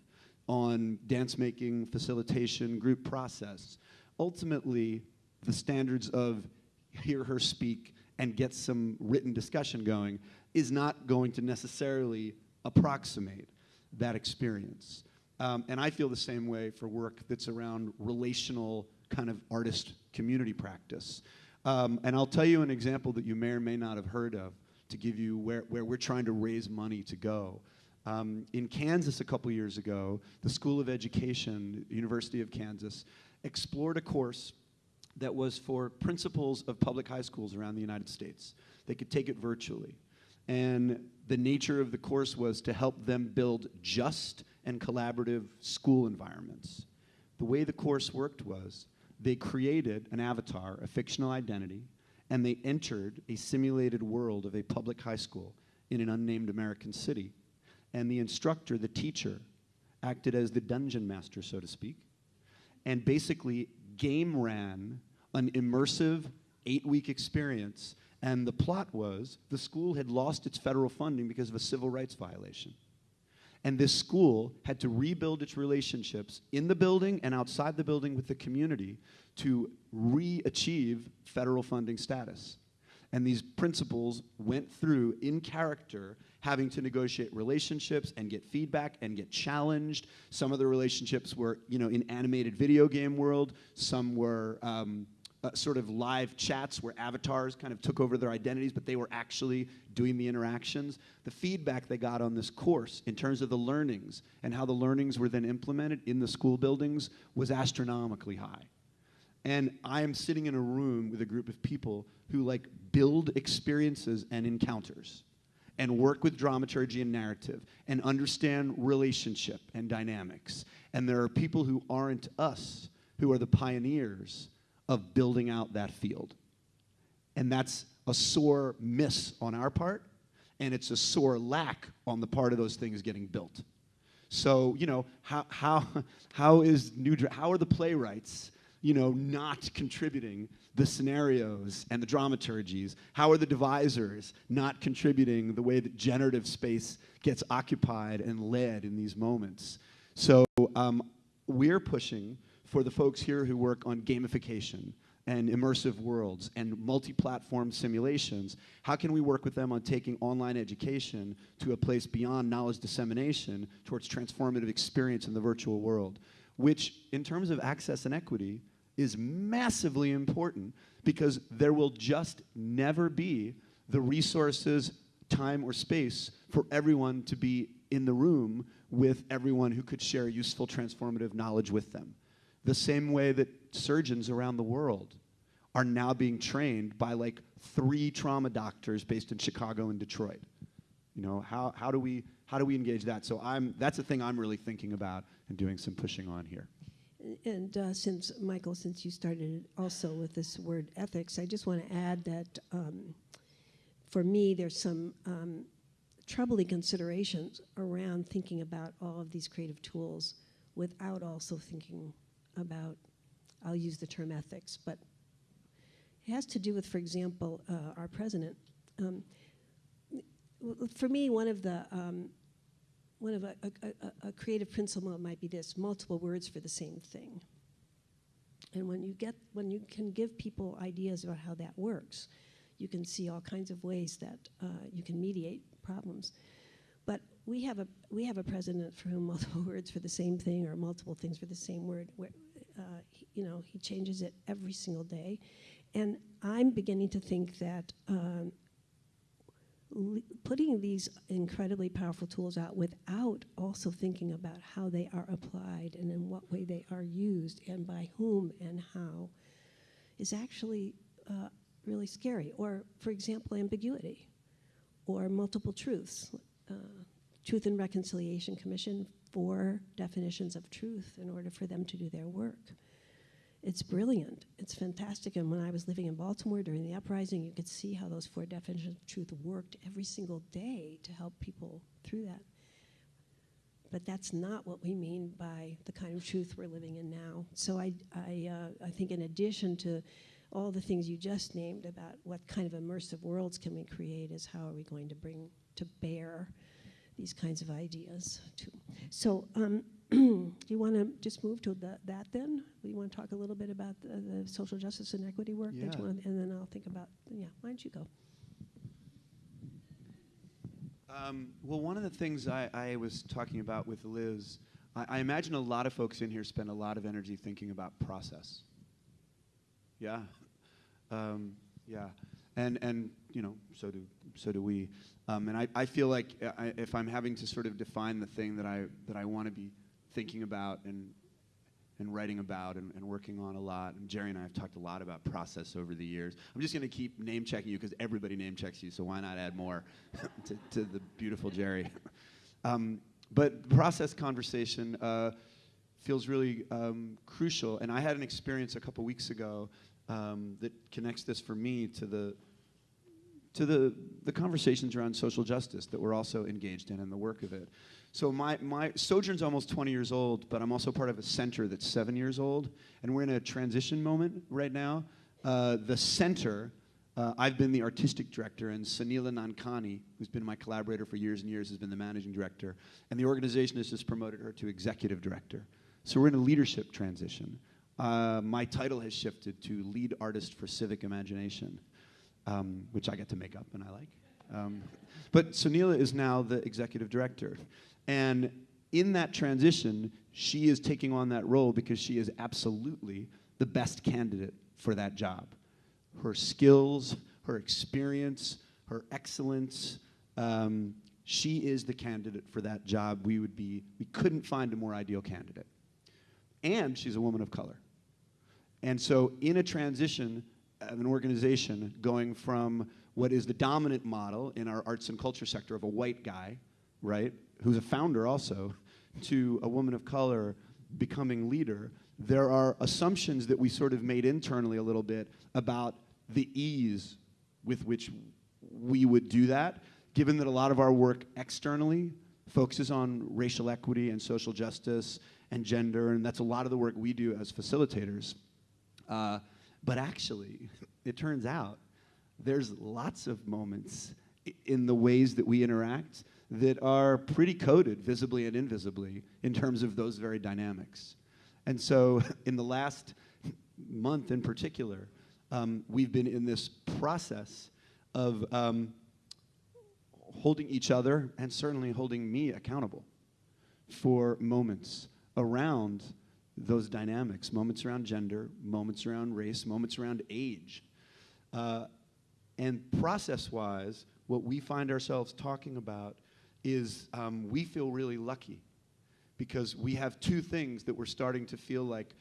on dance making, facilitation, group process, ultimately the standards of hear her speak and get some written discussion going is not going to necessarily approximate that experience. Um, and I feel the same way for work that's around relational kind of artist community practice. Um, and I'll tell you an example that you may or may not have heard of to give you where, where we're trying to raise money to go. Um, in Kansas a couple years ago, the School of Education, University of Kansas, explored a course that was for principals of public high schools around the United States. They could take it virtually. And the nature of the course was to help them build just and collaborative school environments. The way the course worked was they created an avatar, a fictional identity, and they entered a simulated world of a public high school in an unnamed American city. And the instructor, the teacher, acted as the dungeon master, so to speak, and basically game ran an immersive eight week experience. And the plot was the school had lost its federal funding because of a civil rights violation. And this school had to rebuild its relationships in the building and outside the building with the community to re achieve federal funding status. And these principals went through in character having to negotiate relationships and get feedback and get challenged. Some of the relationships were, you know, in animated video game world. Some were um, uh, sort of live chats where avatars kind of took over their identities, but they were actually doing the interactions. The feedback they got on this course in terms of the learnings and how the learnings were then implemented in the school buildings was astronomically high. And I am sitting in a room with a group of people who like build experiences and encounters and work with dramaturgy and narrative and understand relationship and dynamics. And there are people who aren't us who are the pioneers of building out that field. And that's a sore miss on our part, and it's a sore lack on the part of those things getting built. So, you know, how, how, how is new, how are the playwrights, you know, not contributing the scenarios and the dramaturgies? How are the devisers not contributing the way that generative space gets occupied and led in these moments? So um, we're pushing for the folks here who work on gamification and immersive worlds and multi-platform simulations, how can we work with them on taking online education to a place beyond knowledge dissemination towards transformative experience in the virtual world, which in terms of access and equity is massively important because there will just never be the resources, time, or space for everyone to be in the room with everyone who could share useful transformative knowledge with them the same way that surgeons around the world are now being trained by like three trauma doctors based in Chicago and Detroit. You know, how, how, do, we, how do we engage that? So I'm, that's a thing I'm really thinking about and doing some pushing on here. And uh, since, Michael, since you started also with this word ethics, I just want to add that um, for me, there's some um, troubling considerations around thinking about all of these creative tools without also thinking about, I'll use the term ethics, but it has to do with, for example, uh, our president. Um, for me, one of the um, one of a, a, a, creative principle might be this: multiple words for the same thing. And when you get when you can give people ideas about how that works, you can see all kinds of ways that uh, you can mediate problems. But we have a we have a president for whom *laughs* multiple words for the same thing or multiple things for the same word. Uh, you know, he changes it every single day, and I'm beginning to think that. Um, Putting these incredibly powerful tools out without also thinking about how they are applied and in what way they are used and by whom and how is actually uh, really scary. Or, for example, ambiguity or multiple truths. Uh, Truth and Reconciliation Commission, four definitions of truth in order for them to do their work. It's brilliant. It's fantastic. And when I was living in Baltimore during the uprising, you could see how those four definitions of truth worked every single day to help people through that. But that's not what we mean by the kind of truth we're living in now. So I, I, uh, I think, in addition to all the things you just named about what kind of immersive worlds can we create, is how are we going to bring to bear these kinds of ideas too. So, um, *clears throat* do you want to just move to the, that then? Do you want to talk a little bit about the, the social justice and equity work? that you Yeah. and then I'll think about, yeah, why don't you go? Um, well, one of the things I, I was talking about with Liz, I, I imagine a lot of folks in here spend a lot of energy thinking about process. Yeah, um, yeah, and and you know, so do so do we. Um, and I, I feel like uh, I, if I'm having to sort of define the thing that I that I want to be thinking about and and writing about and, and working on a lot. And Jerry and I have talked a lot about process over the years. I'm just going to keep name checking you because everybody name checks you, so why not add more *laughs* to, to the beautiful Jerry? *laughs* um, but process conversation uh, feels really um, crucial. And I had an experience a couple weeks ago um, that connects this for me to the to the, the conversations around social justice that we're also engaged in and the work of it. So my, my Sojourn's almost 20 years old, but I'm also part of a center that's seven years old, and we're in a transition moment right now. Uh, the center, uh, I've been the artistic director, and Sunila Nankani, who's been my collaborator for years and years, has been the managing director, and the organization has just promoted her to executive director. So we're in a leadership transition. Uh, my title has shifted to lead artist for civic imagination um, which I get to make up and I like. Um, but Sunila is now the executive director. And in that transition, she is taking on that role because she is absolutely the best candidate for that job. Her skills, her experience, her excellence, um, she is the candidate for that job. We would be, we couldn't find a more ideal candidate. And she's a woman of color. And so, in a transition of an organization going from what is the dominant model in our arts and culture sector of a white guy, right, who's a founder also, to a woman of color becoming leader, there are assumptions that we sort of made internally a little bit about the ease with which we would do that, given that a lot of our work externally focuses on racial equity and social justice and gender, and that's a lot of the work we do as facilitators. Uh, but actually, it turns out there's lots of moments in the ways that we interact that are pretty coded, visibly and invisibly, in terms of those very dynamics. And so, *laughs* in the last month in particular, um, we've been in this process of um, holding each other and certainly holding me accountable for moments around those dynamics moments around gender, moments around race, moments around age. Uh, and process wise, what we find ourselves talking about is um, we feel really lucky because we have two things that we're starting to feel like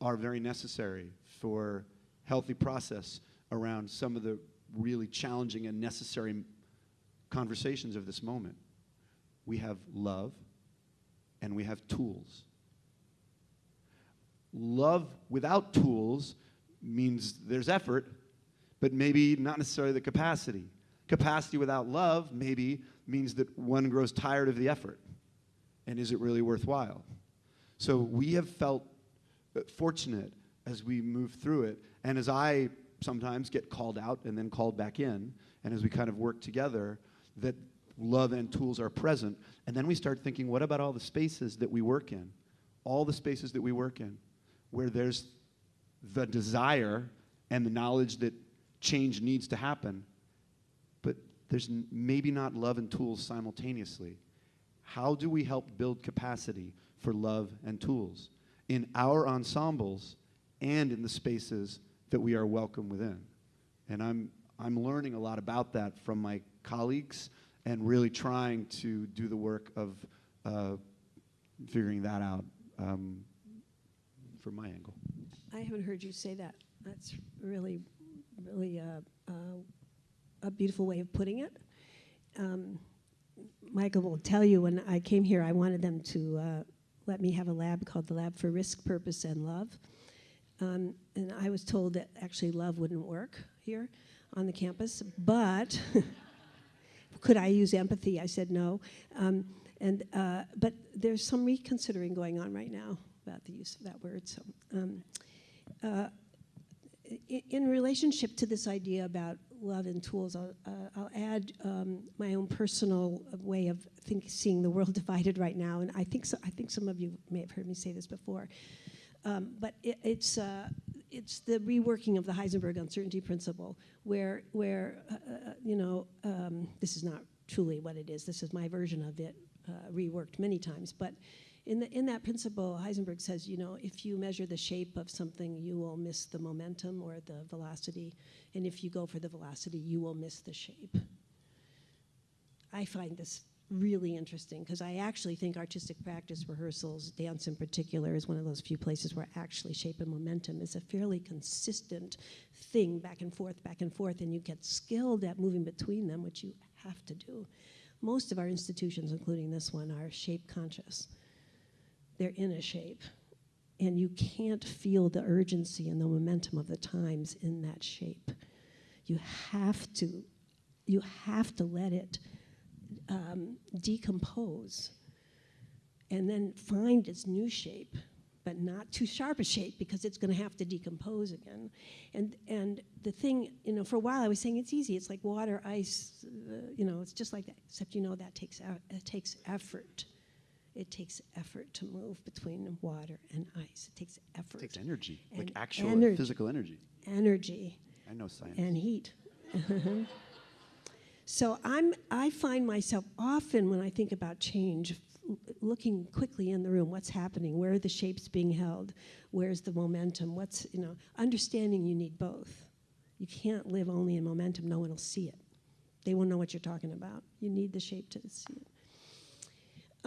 are very necessary for healthy process around some of the really challenging and necessary conversations of this moment. We have love and we have tools. Love without tools means there's effort, but maybe not necessarily the capacity. Capacity without love maybe means that one grows tired of the effort. And is it really worthwhile? So we have felt uh, fortunate as we move through it. And as I sometimes get called out and then called back in, and as we kind of work together, that love and tools are present. And then we start thinking, what about all the spaces that we work in? All the spaces that we work in, where there's the desire and the knowledge that change needs to happen, but there's maybe not love and tools simultaneously. How do we help build capacity for love and tools in our ensembles and in the spaces that we are welcome within? And I'm, I'm learning a lot about that from my colleagues and really trying to do the work of uh, figuring that out um, from my angle. I haven't heard you say that. That's really, really uh, uh, a beautiful way of putting it. Um, Michael will tell you when I came here, I wanted them to uh, let me have a lab called the Lab for Risk, Purpose, and Love. Um, and I was told that actually love wouldn't work here on the campus, but *laughs* could I use empathy? I said no. Um, and, uh, but there's some reconsidering going on right now about the use of that word. So, um, uh, in relationship to this idea about love and tools, I'll, uh, I'll add um, my own personal way of think, seeing the world *laughs* divided right now. And I think, so, I think some of you may have heard me say this before. Um, but it, it's, uh, it's the reworking of the Heisenberg uncertainty principle, where, where uh, uh, you know, um, this is not truly what it is. This is my version of it, uh, reworked many times. But in, the, in that principle, Heisenberg says, you know, if you measure the shape of something, you will miss the momentum or the velocity. And if you go for the velocity, you will miss the shape. I find this really interesting because I actually think artistic practice, rehearsals, dance in particular, is one of those few places where actually shape and momentum is a fairly consistent thing back and forth, back and forth, and you get skilled at moving between them, which you have to do. Most of our institutions, including this one, are shape conscious. They're in a shape. And you can't feel the urgency and the momentum of the times in that shape. You have to, you have to let it um, decompose and then find its new shape, but not too sharp a shape because it's going to have to decompose again. And and the thing, you know, for a while I was saying it's easy. It's like water, ice, uh, you know, it's just like that. Except you know that takes out, it takes effort. It takes effort to move between water and ice. It takes effort, It takes energy, like actual energy. physical energy. energy I know science. and heat. *laughs* so I'm, I find myself often when I think about change, looking quickly in the room, what's happening, where are the shapes being held, where's the momentum, what's, you know, understanding you need both. You can't live only in momentum, no one will see it. They won't know what you're talking about. You need the shape to see it.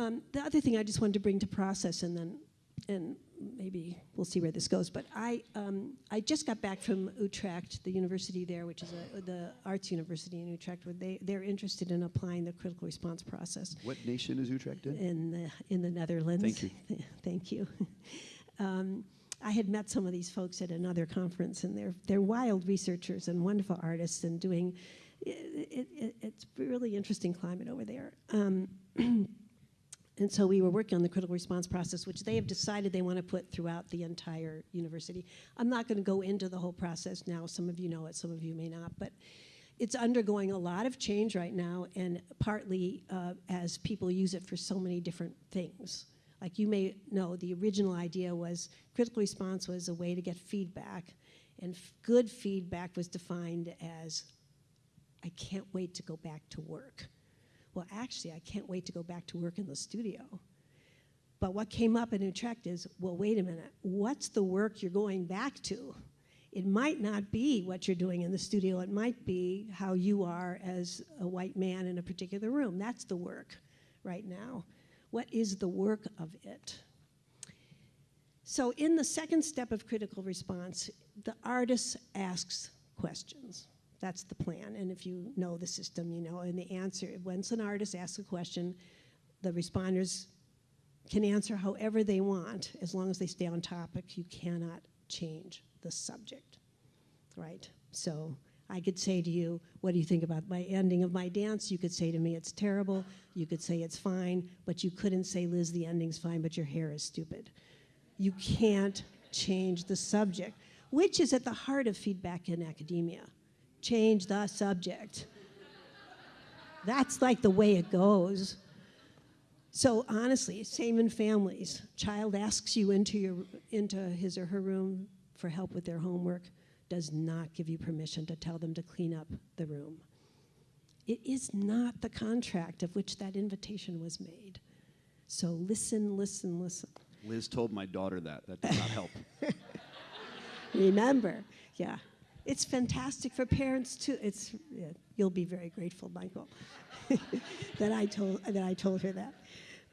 Um, the other thing I just wanted to bring to process, and then, and maybe we'll see where this goes. But I, um, I just got back from Utrecht, the university there, which is a, the arts university in Utrecht, where they they're interested in applying the critical response process what nation is Utrecht in? in the in the Netherlands. Thank you. *laughs* Thank you. *laughs* um, I had met some of these folks at another conference, and they're they're wild researchers and wonderful artists, and doing. It, it, it's really interesting climate over there. Um, *clears throat* and so we were working on the critical response process, which they have decided they want to put throughout the entire university. I'm not going to go into the whole process now. Some of you know it, some of you may not, but it's undergoing a lot of change right now, and partly uh, as people use it for so many different things. Like you may know, the original idea was critical response was a way to get feedback, and good feedback was defined as I can't wait to go back to work. Well, actually, I can't wait to go back to work in the studio. But what came up in Utrecht is, well, wait a minute, what's the work you're going back to? It might not be what you're doing in the studio, it might be how you are as a white man in a particular room. That's the work right now. What is the work of it? So, in the second step of critical response, the artist asks questions. That's the plan. And if you know the system, you know. And the answer, once an artist asks a question, the responders can answer however they want as long as they stay on topic. You cannot change the subject, right? So I could say to you, What do you think about my ending of my dance? You could say to me, It's terrible. You could say it's fine, but you couldn't say, Liz, the ending's fine, but your hair is stupid. You can't change the subject, which is at the heart of feedback in academia. Change the subject. That's like the way it goes. So honestly, same in families. Child asks you into your into his or her room for help with their homework, does not give you permission to tell them to clean up the room. It is not the contract of which that invitation was made. So listen, listen, listen. Liz told my daughter that. That did not help. *laughs* Remember, yeah. It's fantastic for parents too. It's yeah, you'll be very grateful, Michael, *laughs* that I told that I told her that.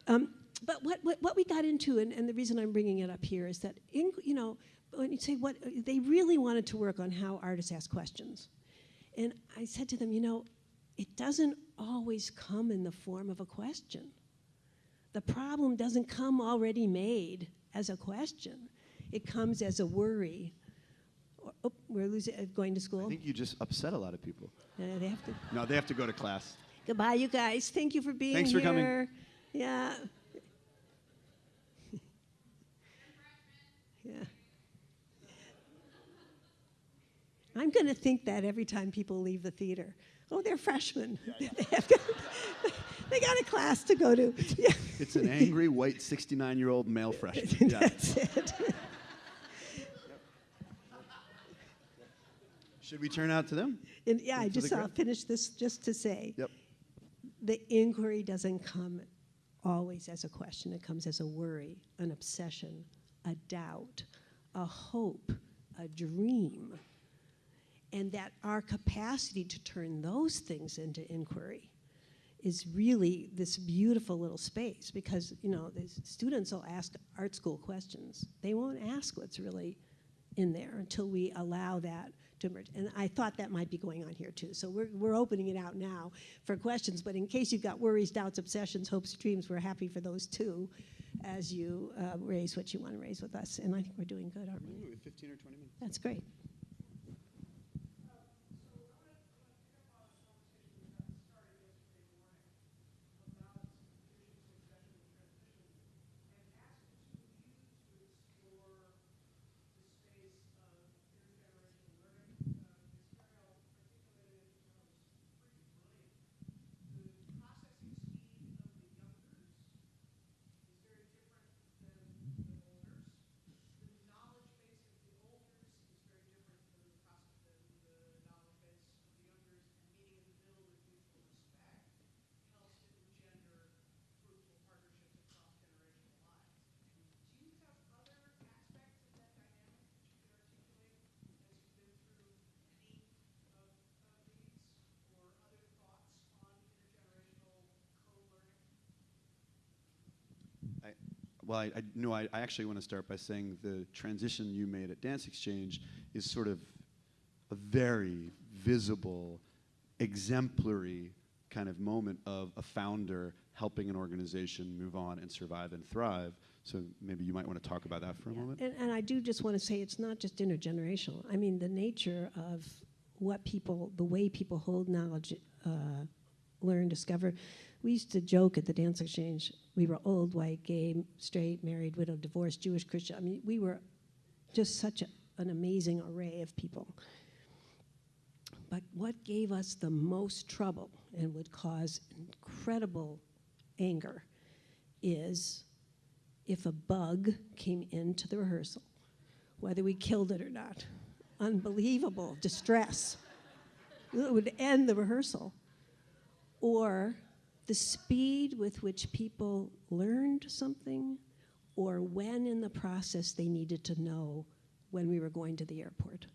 Um, but what, what, what we got into, and, and the reason I'm bringing it up here is that in, you know when you say what they really wanted to work on how artists ask questions, and I said to them, you know, it doesn't always come in the form of a question. The problem doesn't come already made as a question. It comes as a worry. Or, oh, we're losing, uh, going to school. I think you just upset a lot of people. Uh, they have to. No, they have to go to class. Goodbye, you guys. Thank you for being Thanks here. for coming. Yeah. *laughs* yeah. I'm going to think that every time people leave the theater. Oh, they're freshmen. *laughs* they, have got, *laughs* they got a class to go to. Yeah. It's an angry white 69 year old male freshman. That's it. Should we turn out to them? And yeah, I just uh, I'll finish this just to say Yep. the inquiry doesn't come always as a question. It comes as a worry, an obsession, a doubt, a hope, a dream. And that our capacity to turn those things into inquiry is really this beautiful little space because, you know, the students will ask art school questions. They won't ask what's really in there until we allow that And I thought that might be going on here too. So we're, we're opening it out now for questions. But in case you've got worries, doubts, obsessions, hopes, dreams, we're happy for those too as you uh, raise what you want to raise with us. And I think we're doing good, aren't we? 15 or 20 minutes. That's great. I, well, I, I no, I, I actually want to start by saying the transition you made at Dance Exchange is sort of a very visible, exemplary kind of moment of a founder helping an organization move on and survive and thrive. So maybe you might want to talk about that for a moment. And, and I do just want to say it's not just intergenerational. I mean, the nature of what people, the way people hold knowledge, uh, learn, discover. We used to joke at the dance exchange. We were old, white, gay, straight, married, widowed, divorced, Jewish, Christian. I mean, we were just such a, an amazing array of people. But what gave us the most trouble and would cause incredible anger is if a bug came into the rehearsal, whether we killed it or not. Unbelievable distress. It would end the rehearsal. Or the speed with which people learned something, or when in the process they needed to know when we were going to the airport.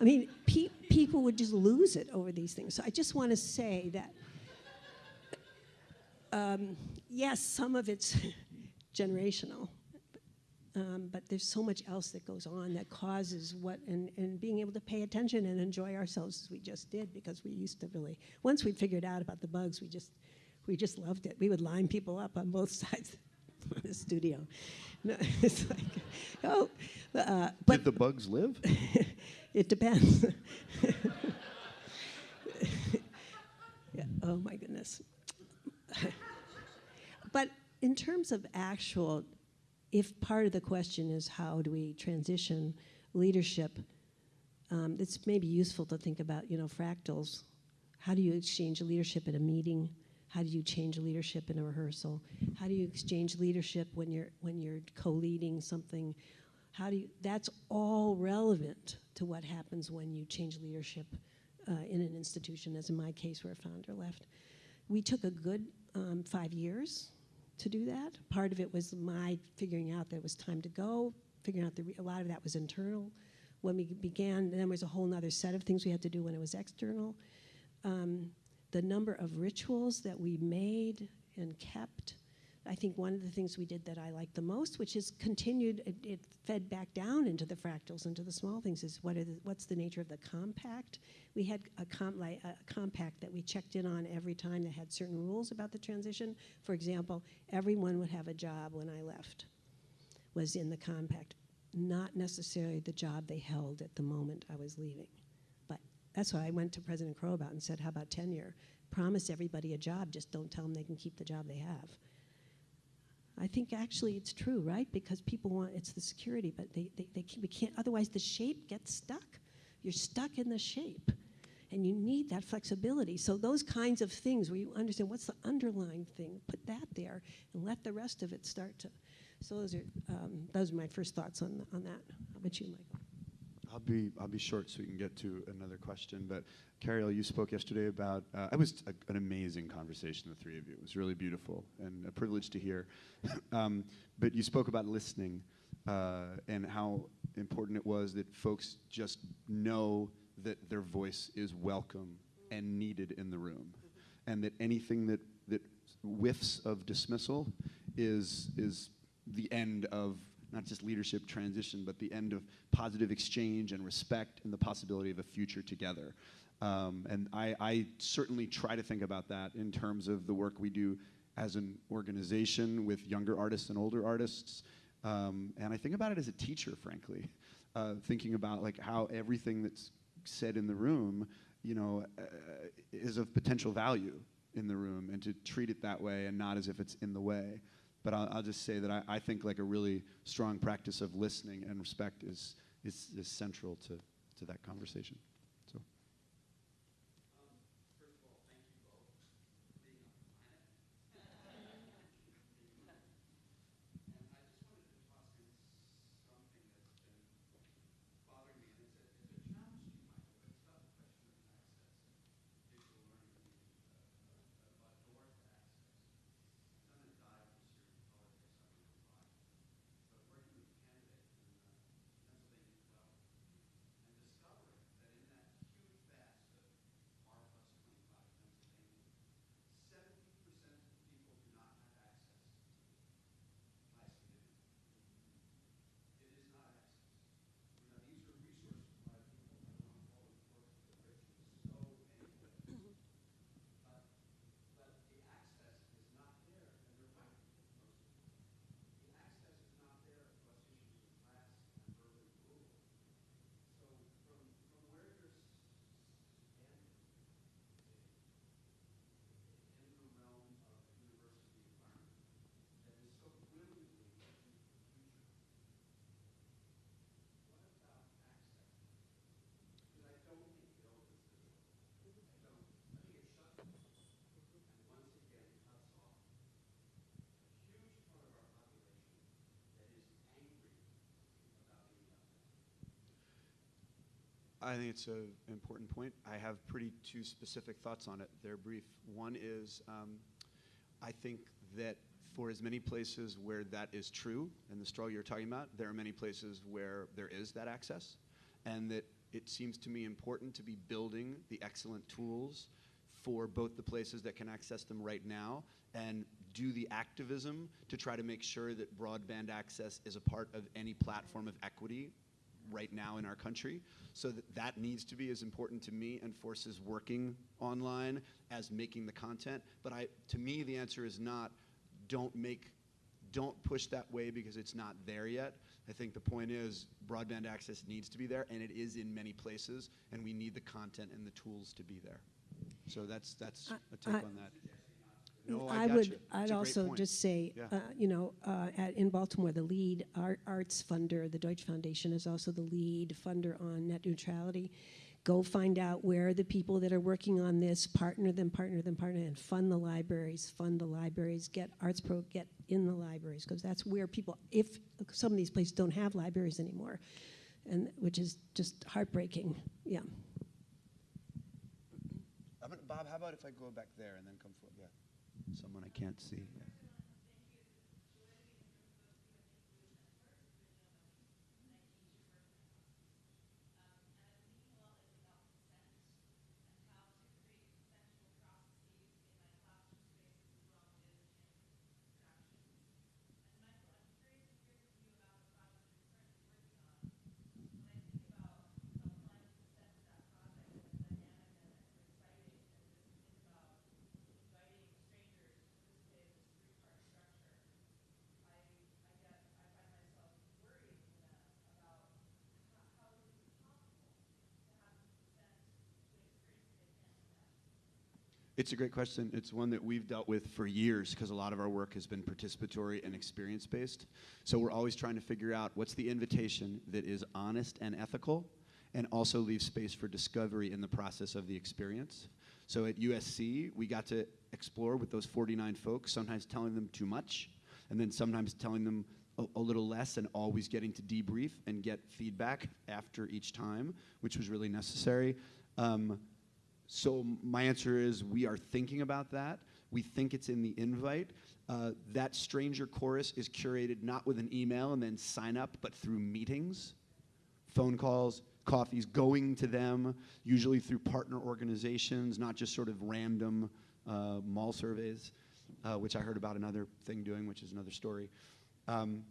I mean, pe- people would just lose it over these things. So I just want to say that, um, yes, some of it's *laughs* generational, um, but there's so much else that goes on that causes what, and, and being able to pay attention and enjoy ourselves as we just did, because we used to really, once we'd figured out about the bugs, we just, we just loved it. We would line people up on both *laughs* sides of the studio. No, *laughs* it's like, oh, uh, but Did the bugs live? *laughs* it depends. yeah, oh my goodness. but in terms of actual, if part of the question is how do we transition leadership, um, it's maybe useful to think about, you know, fractals. How do you exchange leadership at a meeting? How do you change leadership in a rehearsal? How do you exchange leadership when you're when you're co-leading something? How do you? That's all relevant to what happens when you change leadership uh, in an institution, as in my case, where a founder left. We took a good um, five years to do that. Part of it was my figuring out that it was time to go, figuring out that re- a lot of that was internal. When we began, then there was a whole other set of things we had to do when it was external. Um, the number of rituals that we made and kept. I think one of the things we did that I liked the most, which is continued, it, it fed back down into the fractals, into the small things, is what the, what's the nature of the compact? We had a, like, a compact that we checked in on every time that had certain rules about the transition. For example, everyone would have a job when I left, was in the compact, not necessarily the job they held at the moment I was leaving. But that's why I went to President Crow about and said, how about tenure? Promise everybody a job, just don't tell them they can keep the job they have. I think actually it's true, right? Because people want it's the security, but they, they, they can, we can't. Otherwise, the shape gets stuck. You're stuck in the shape, and you need that flexibility. So those kinds of things where you understand what's the underlying thing, put that there, and let the rest of it start to. So those are um, those are my first thoughts on on that. How about you, Michael? I'll be I'll be short so we can get to another question. But Carol, you spoke yesterday about uh, it was a, an amazing conversation. The three of you. It was really beautiful and a privilege to hear. *laughs* um, but you spoke about listening uh, and how important it was that folks just know that their voice is welcome and needed in the room, and that anything that that whiffs of dismissal is is the end of not just leadership transition, but the end of positive exchange and respect and the possibility of a future together. Um, and I, I, certainly try to think about that in terms of the work we do as an organization with younger artists and older artists. Um, and I think about it as a teacher, frankly, *laughs* uh, thinking about like how everything that's said in the room, you know, uh, is of potential value in the room, and to treat it that way and not as if it's in the way. But I'll, I'll just say that I, I, think like a really strong practice of listening and respect is, is, is central to, to that conversation. I think it's an important point. I have pretty two specific thoughts on it. They're brief. One is um, I think that for as many places where that is true, and the struggle you're talking about, there are many places where there is that access, and that it seems to me important to be building the excellent tools for both the places that can access them right now and do the activism to try to make sure that broadband access is a part of any platform of equity right now in our country. So that, that needs to be as important to me and forces working online as making the content. But I, to me, the answer is not don't make, don't push that way because it's not there yet. I think the point is broadband access needs to be there, and it is in many places, and we need the content and the tools to be there. So that's that's uh, a take I- on that. No, I, I would, you. It's a I'd also point. just say, Yeah. uh, you know, uh, at, in Baltimore, the lead art, arts funder, the Deutsch Foundation, is also the lead funder on net neutrality. Go find out where the people that are working on this, partner them, partner them, partner, and fund the libraries, fund the libraries, get Arts Pro, get in the libraries, because that's where people, if some of these places don't have libraries anymore, and which is just heartbreaking. Yeah. I'm gonna, Bob, how about if I go back there and then come forward? Yeah. Someone I can't see. It's a great question. It's one that we've dealt with for years because a lot of our work has been participatory and experience based. So we're always trying to figure out what's the invitation that is honest and ethical and also leaves space for discovery in the process of the experience. So at USC, we got to explore with those 49 folks, sometimes telling them too much, and then sometimes telling them a, a little less, and always getting to debrief and get feedback after each time, which was really necessary. Um, so my answer is we are thinking about that. We think it's in the invite. Uh, that stranger chorus is curated not with an email and then sign up, but through meetings, phone calls, coffees, going to them, usually through partner organizations, not just sort of random uh, mall surveys, uh, which I heard about another thing doing, which is another story. Um,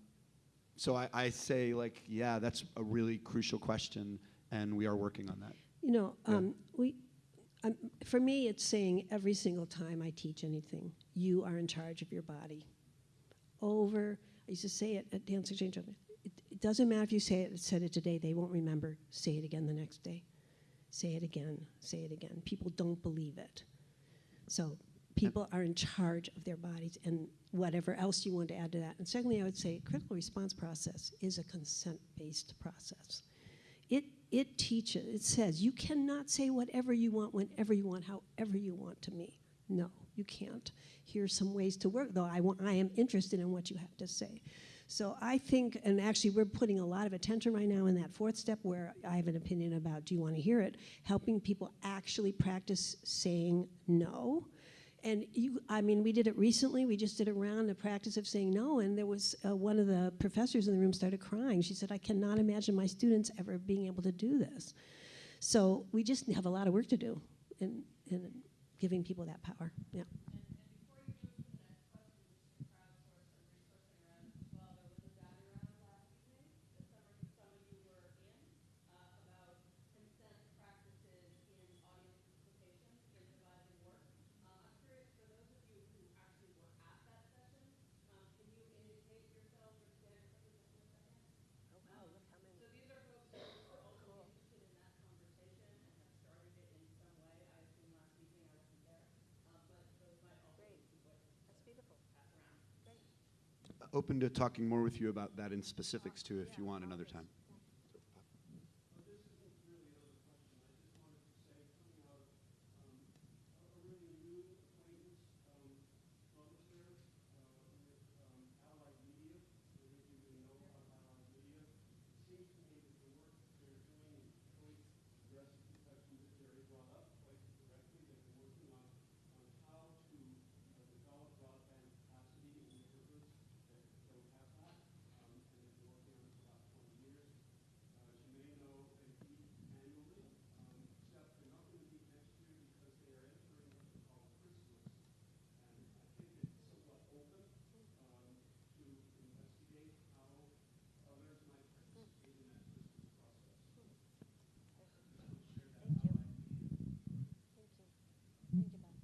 so I, I say, like, yeah, that's a really crucial question, and we are working on that. You know, Yeah. um, we, um, for me, it's saying every single time I teach anything, you are in charge of your body. Over, I used to say it at Dance Exchange. It, it doesn't matter if you say it, said it today, they won't remember. Say it again the next day. Say it again, say it again. People don't believe it. So people are in charge of their bodies and whatever else you want to add to that. And secondly, I would say critical response process is a consent-based process. It, it teaches, it says, you cannot say whatever you want, whenever you want, however you want to me. No, you can't. Here's some ways to work, though I, want, I am interested in what you have to say. So I think, and actually we're putting a lot of attention right now in that fourth step where I have an opinion about do you want to hear it, helping people actually practice saying no. And you, I mean, we did it recently. We just did a round of practice of saying no, and there was uh, one of the professors in the room started crying. She said, "I cannot imagine my students ever being able to do this." So we just have a lot of work to do in, in giving people that power. Yeah. Open to talking more with you about that in specifics too, if you want another time.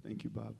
Thank you, Bob.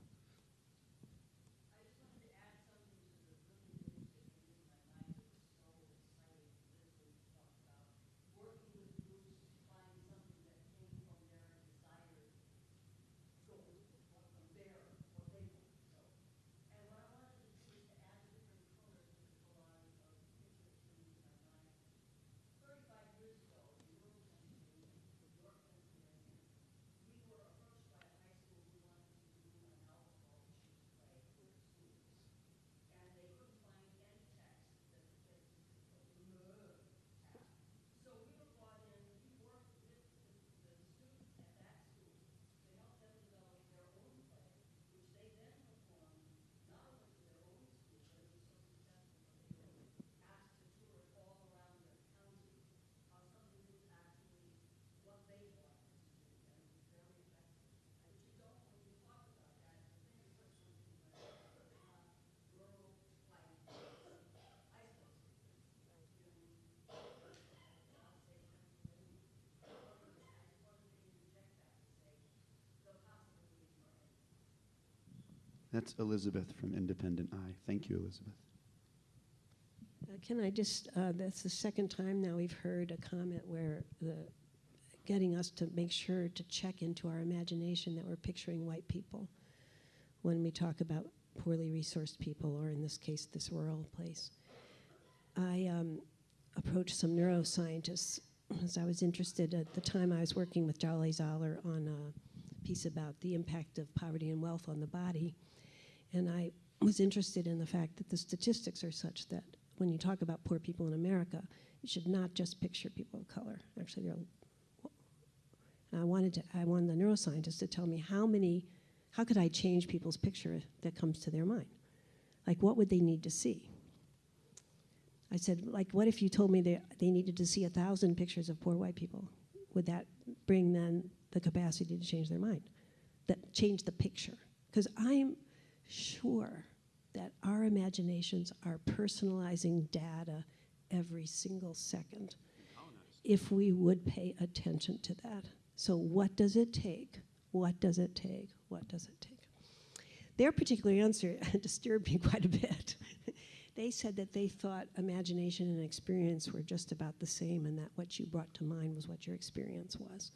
That's Elizabeth from Independent Eye. Thank you, Elizabeth. Uh, Can I just, uh, that's the second time now we've heard a comment where the, getting us to make sure to check into our imagination that we're picturing white people when we talk about poorly resourced people, or in this case, this rural place. I um, approached some neuroscientists as I was interested at the time I was working with Jawole Zollar on a piece about the impact of poverty and wealth on the body. And I was interested in the fact that the statistics are such that when you talk about poor people in America, you should not just picture people of color. Actually, I wanted to, I wanted the neuroscientists to tell me how many, how could I change people's picture that comes to their mind? Like, what would they need to see? I said, like, what if you told me they, they needed to see a thousand pictures of poor white people? Would that bring then the capacity to change their mind? That change the picture? Because I'm sure that our imaginations are personalizing data every single second if we would pay attention to that. So, what does it take? What does it take? What does it take? Their particular answer *laughs* disturbed me quite a bit. *laughs* they said that they thought imagination and experience were just about the same, and that what you brought to mind was what your experience was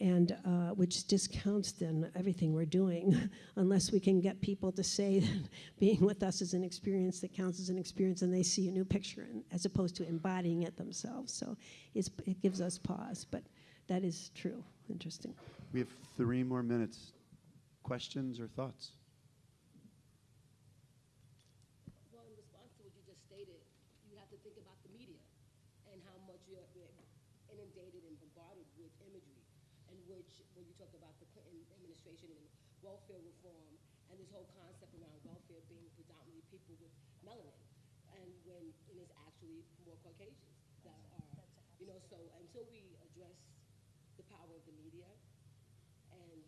and uh, which discounts then everything we're doing *laughs* unless we can get people to say that *laughs* being with us is an experience that counts as an experience and they see a new picture as opposed to embodying it themselves so it gives us pause but that is true interesting We have three more minutes. Questions or thoughts? Well, in response to what you just stated, you have to think about the media and how much you're we're inundated and bombarded with imagery, and which, when you talk about the Clinton administration and welfare reform, and this whole concept around welfare being predominantly people with melanin, and when it is actually more Caucasians that are, you know, so until we address the power of the media and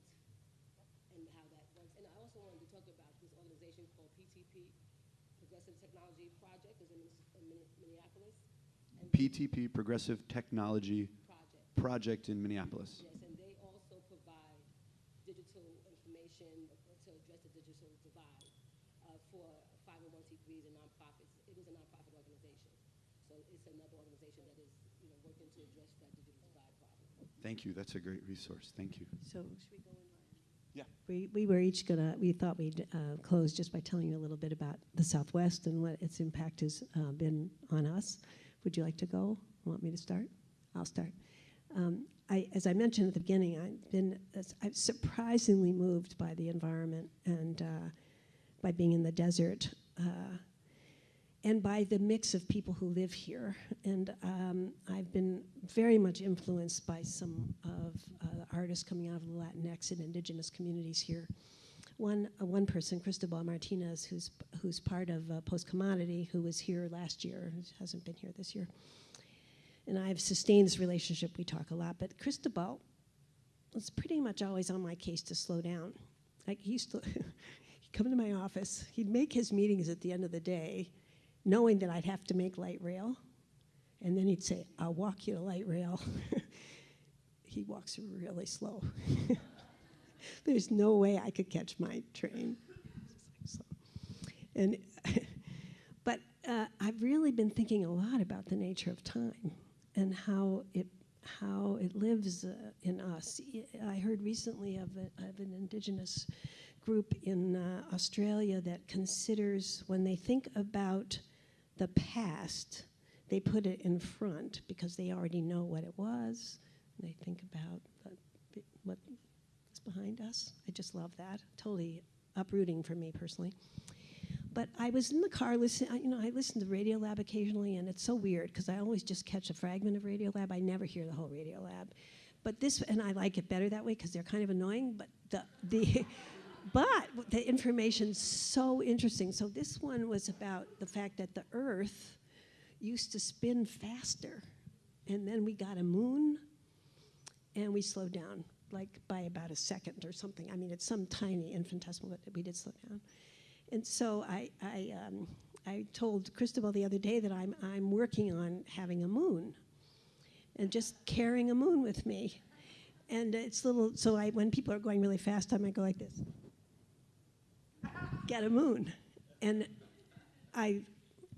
and how that works. And I also wanted to talk about this organization called PTP, Progressive Technology Project, is in in Minneapolis. And PTP, Progressive Technology Project, Project in Minneapolis. yes, and they also provide digital information to address the digital divide uh, for 501c3s and nonprofits. It is a nonprofit organization, so it's another organization that is, you know, working to address that digital divide problem. Thank you. That's a great resource. Thank you. so should we go in line? Yeah. we, we were each gonna we thought we'd uh, close just by telling you a little bit about the southwest and what its impact has uh, been on us would you like to go want me to start i'll start um, I, as I mentioned at the beginning, I've been I'm surprisingly moved by the environment and uh, by being in the desert, uh, and by the mix of people who live here. And um, I've been very much influenced by some of uh, the artists coming out of the Latinx and indigenous communities here. One, uh, one person, Cristobal Martinez, who's, who's part of uh, Postcommodity, who was here last year, hasn't been here this year and I've sustained this relationship. We talk a lot, but Cristobal was pretty much always on my case to slow down. Like he used to, *laughs* he'd come to my office. He'd make his meetings at the end of the day, knowing that I'd have to make light rail, and then he'd say, "I'll walk you to light rail." *laughs* he walks really slow. *laughs* There's no way I could catch my train. And *laughs* but uh, I've really been thinking a lot about the nature of time and how it how it lives uh, in us. I heard recently of, a, of an indigenous group in uh, Australia that considers when they think about the past, they put it in front because they already know what it was. They think about the, what is behind us. I just love that. Totally uprooting for me personally. But I was in the car listening. You know, I listen to Radiolab occasionally, and it's so weird because I always just catch a fragment of Radiolab. I never hear the whole Radiolab. But this, and I like it better that way because they're kind of annoying. But the the, *laughs* but the information's so interesting. So this one was about the fact that the Earth used to spin faster, and then we got a moon, and we slowed down like by about a second or something. I mean, it's some tiny infinitesimal, but we did slow down. And so I, I, um, I told Cristobal the other day that I'm, I'm working on having a moon and just carrying a moon with me. And it's little, so I, when people are going really fast, I might go like this. Get a moon. And I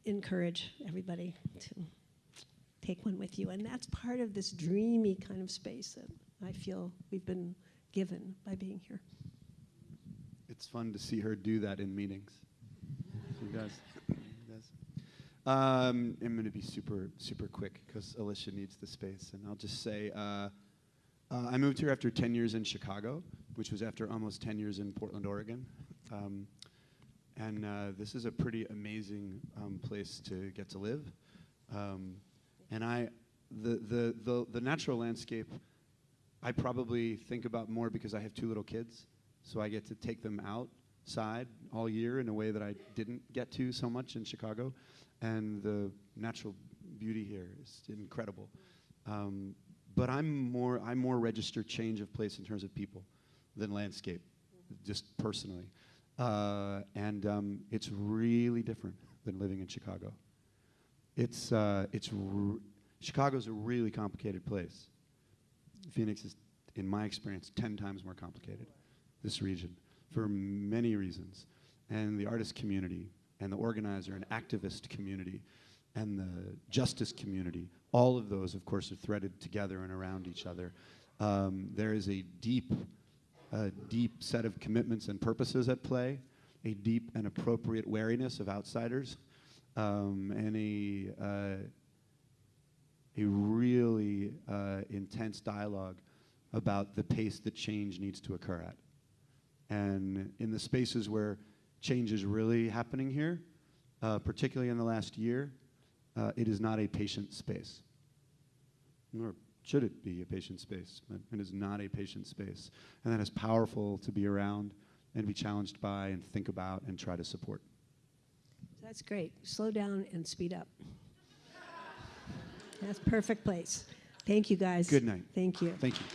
encourage everybody to take one with you. And that's part of this dreamy kind of space that I feel we've been given by being here. It's fun to see her do that in meetings. She does. Um, I'm going to be super, super quick because Alicia needs the space. And I'll just say uh, uh, I moved here after 10 years in Chicago, which was after almost 10 years in Portland, Oregon. Um, and uh, this is a pretty amazing um, place to get to live. Um, and I, the, the, the, the natural landscape, I probably think about more because I have two little kids. So I get to take them outside all year in a way that I didn't get to so much in Chicago. And the natural beauty here is incredible. Um, but I'm more, I'm more registered change of place in terms of people than landscape, just personally. Uh, and um, it's really different than living in Chicago. It's, uh, it's Chicago's a really complicated place. Phoenix is, in my experience, 10 times more complicated, this region, for many reasons. And the artist community, and the organizer and activist community, and the justice community, all of those, of course, are threaded together and around each other. Um, there is a deep, a deep set of commitments and purposes at play, a deep and appropriate wariness of outsiders, um, and a, uh, a really uh, intense dialogue about the pace that change needs to occur at. And in the spaces where change is really happening here, uh, particularly in the last year, uh, it is not a patient space. Nor should it be a patient space, and is not a patient space. And that is powerful to be around and be challenged by and think about and try to support. That's great. Slow down and speed up. That's perfect place. Thank you, guys. Good night. Thank you. Thank you.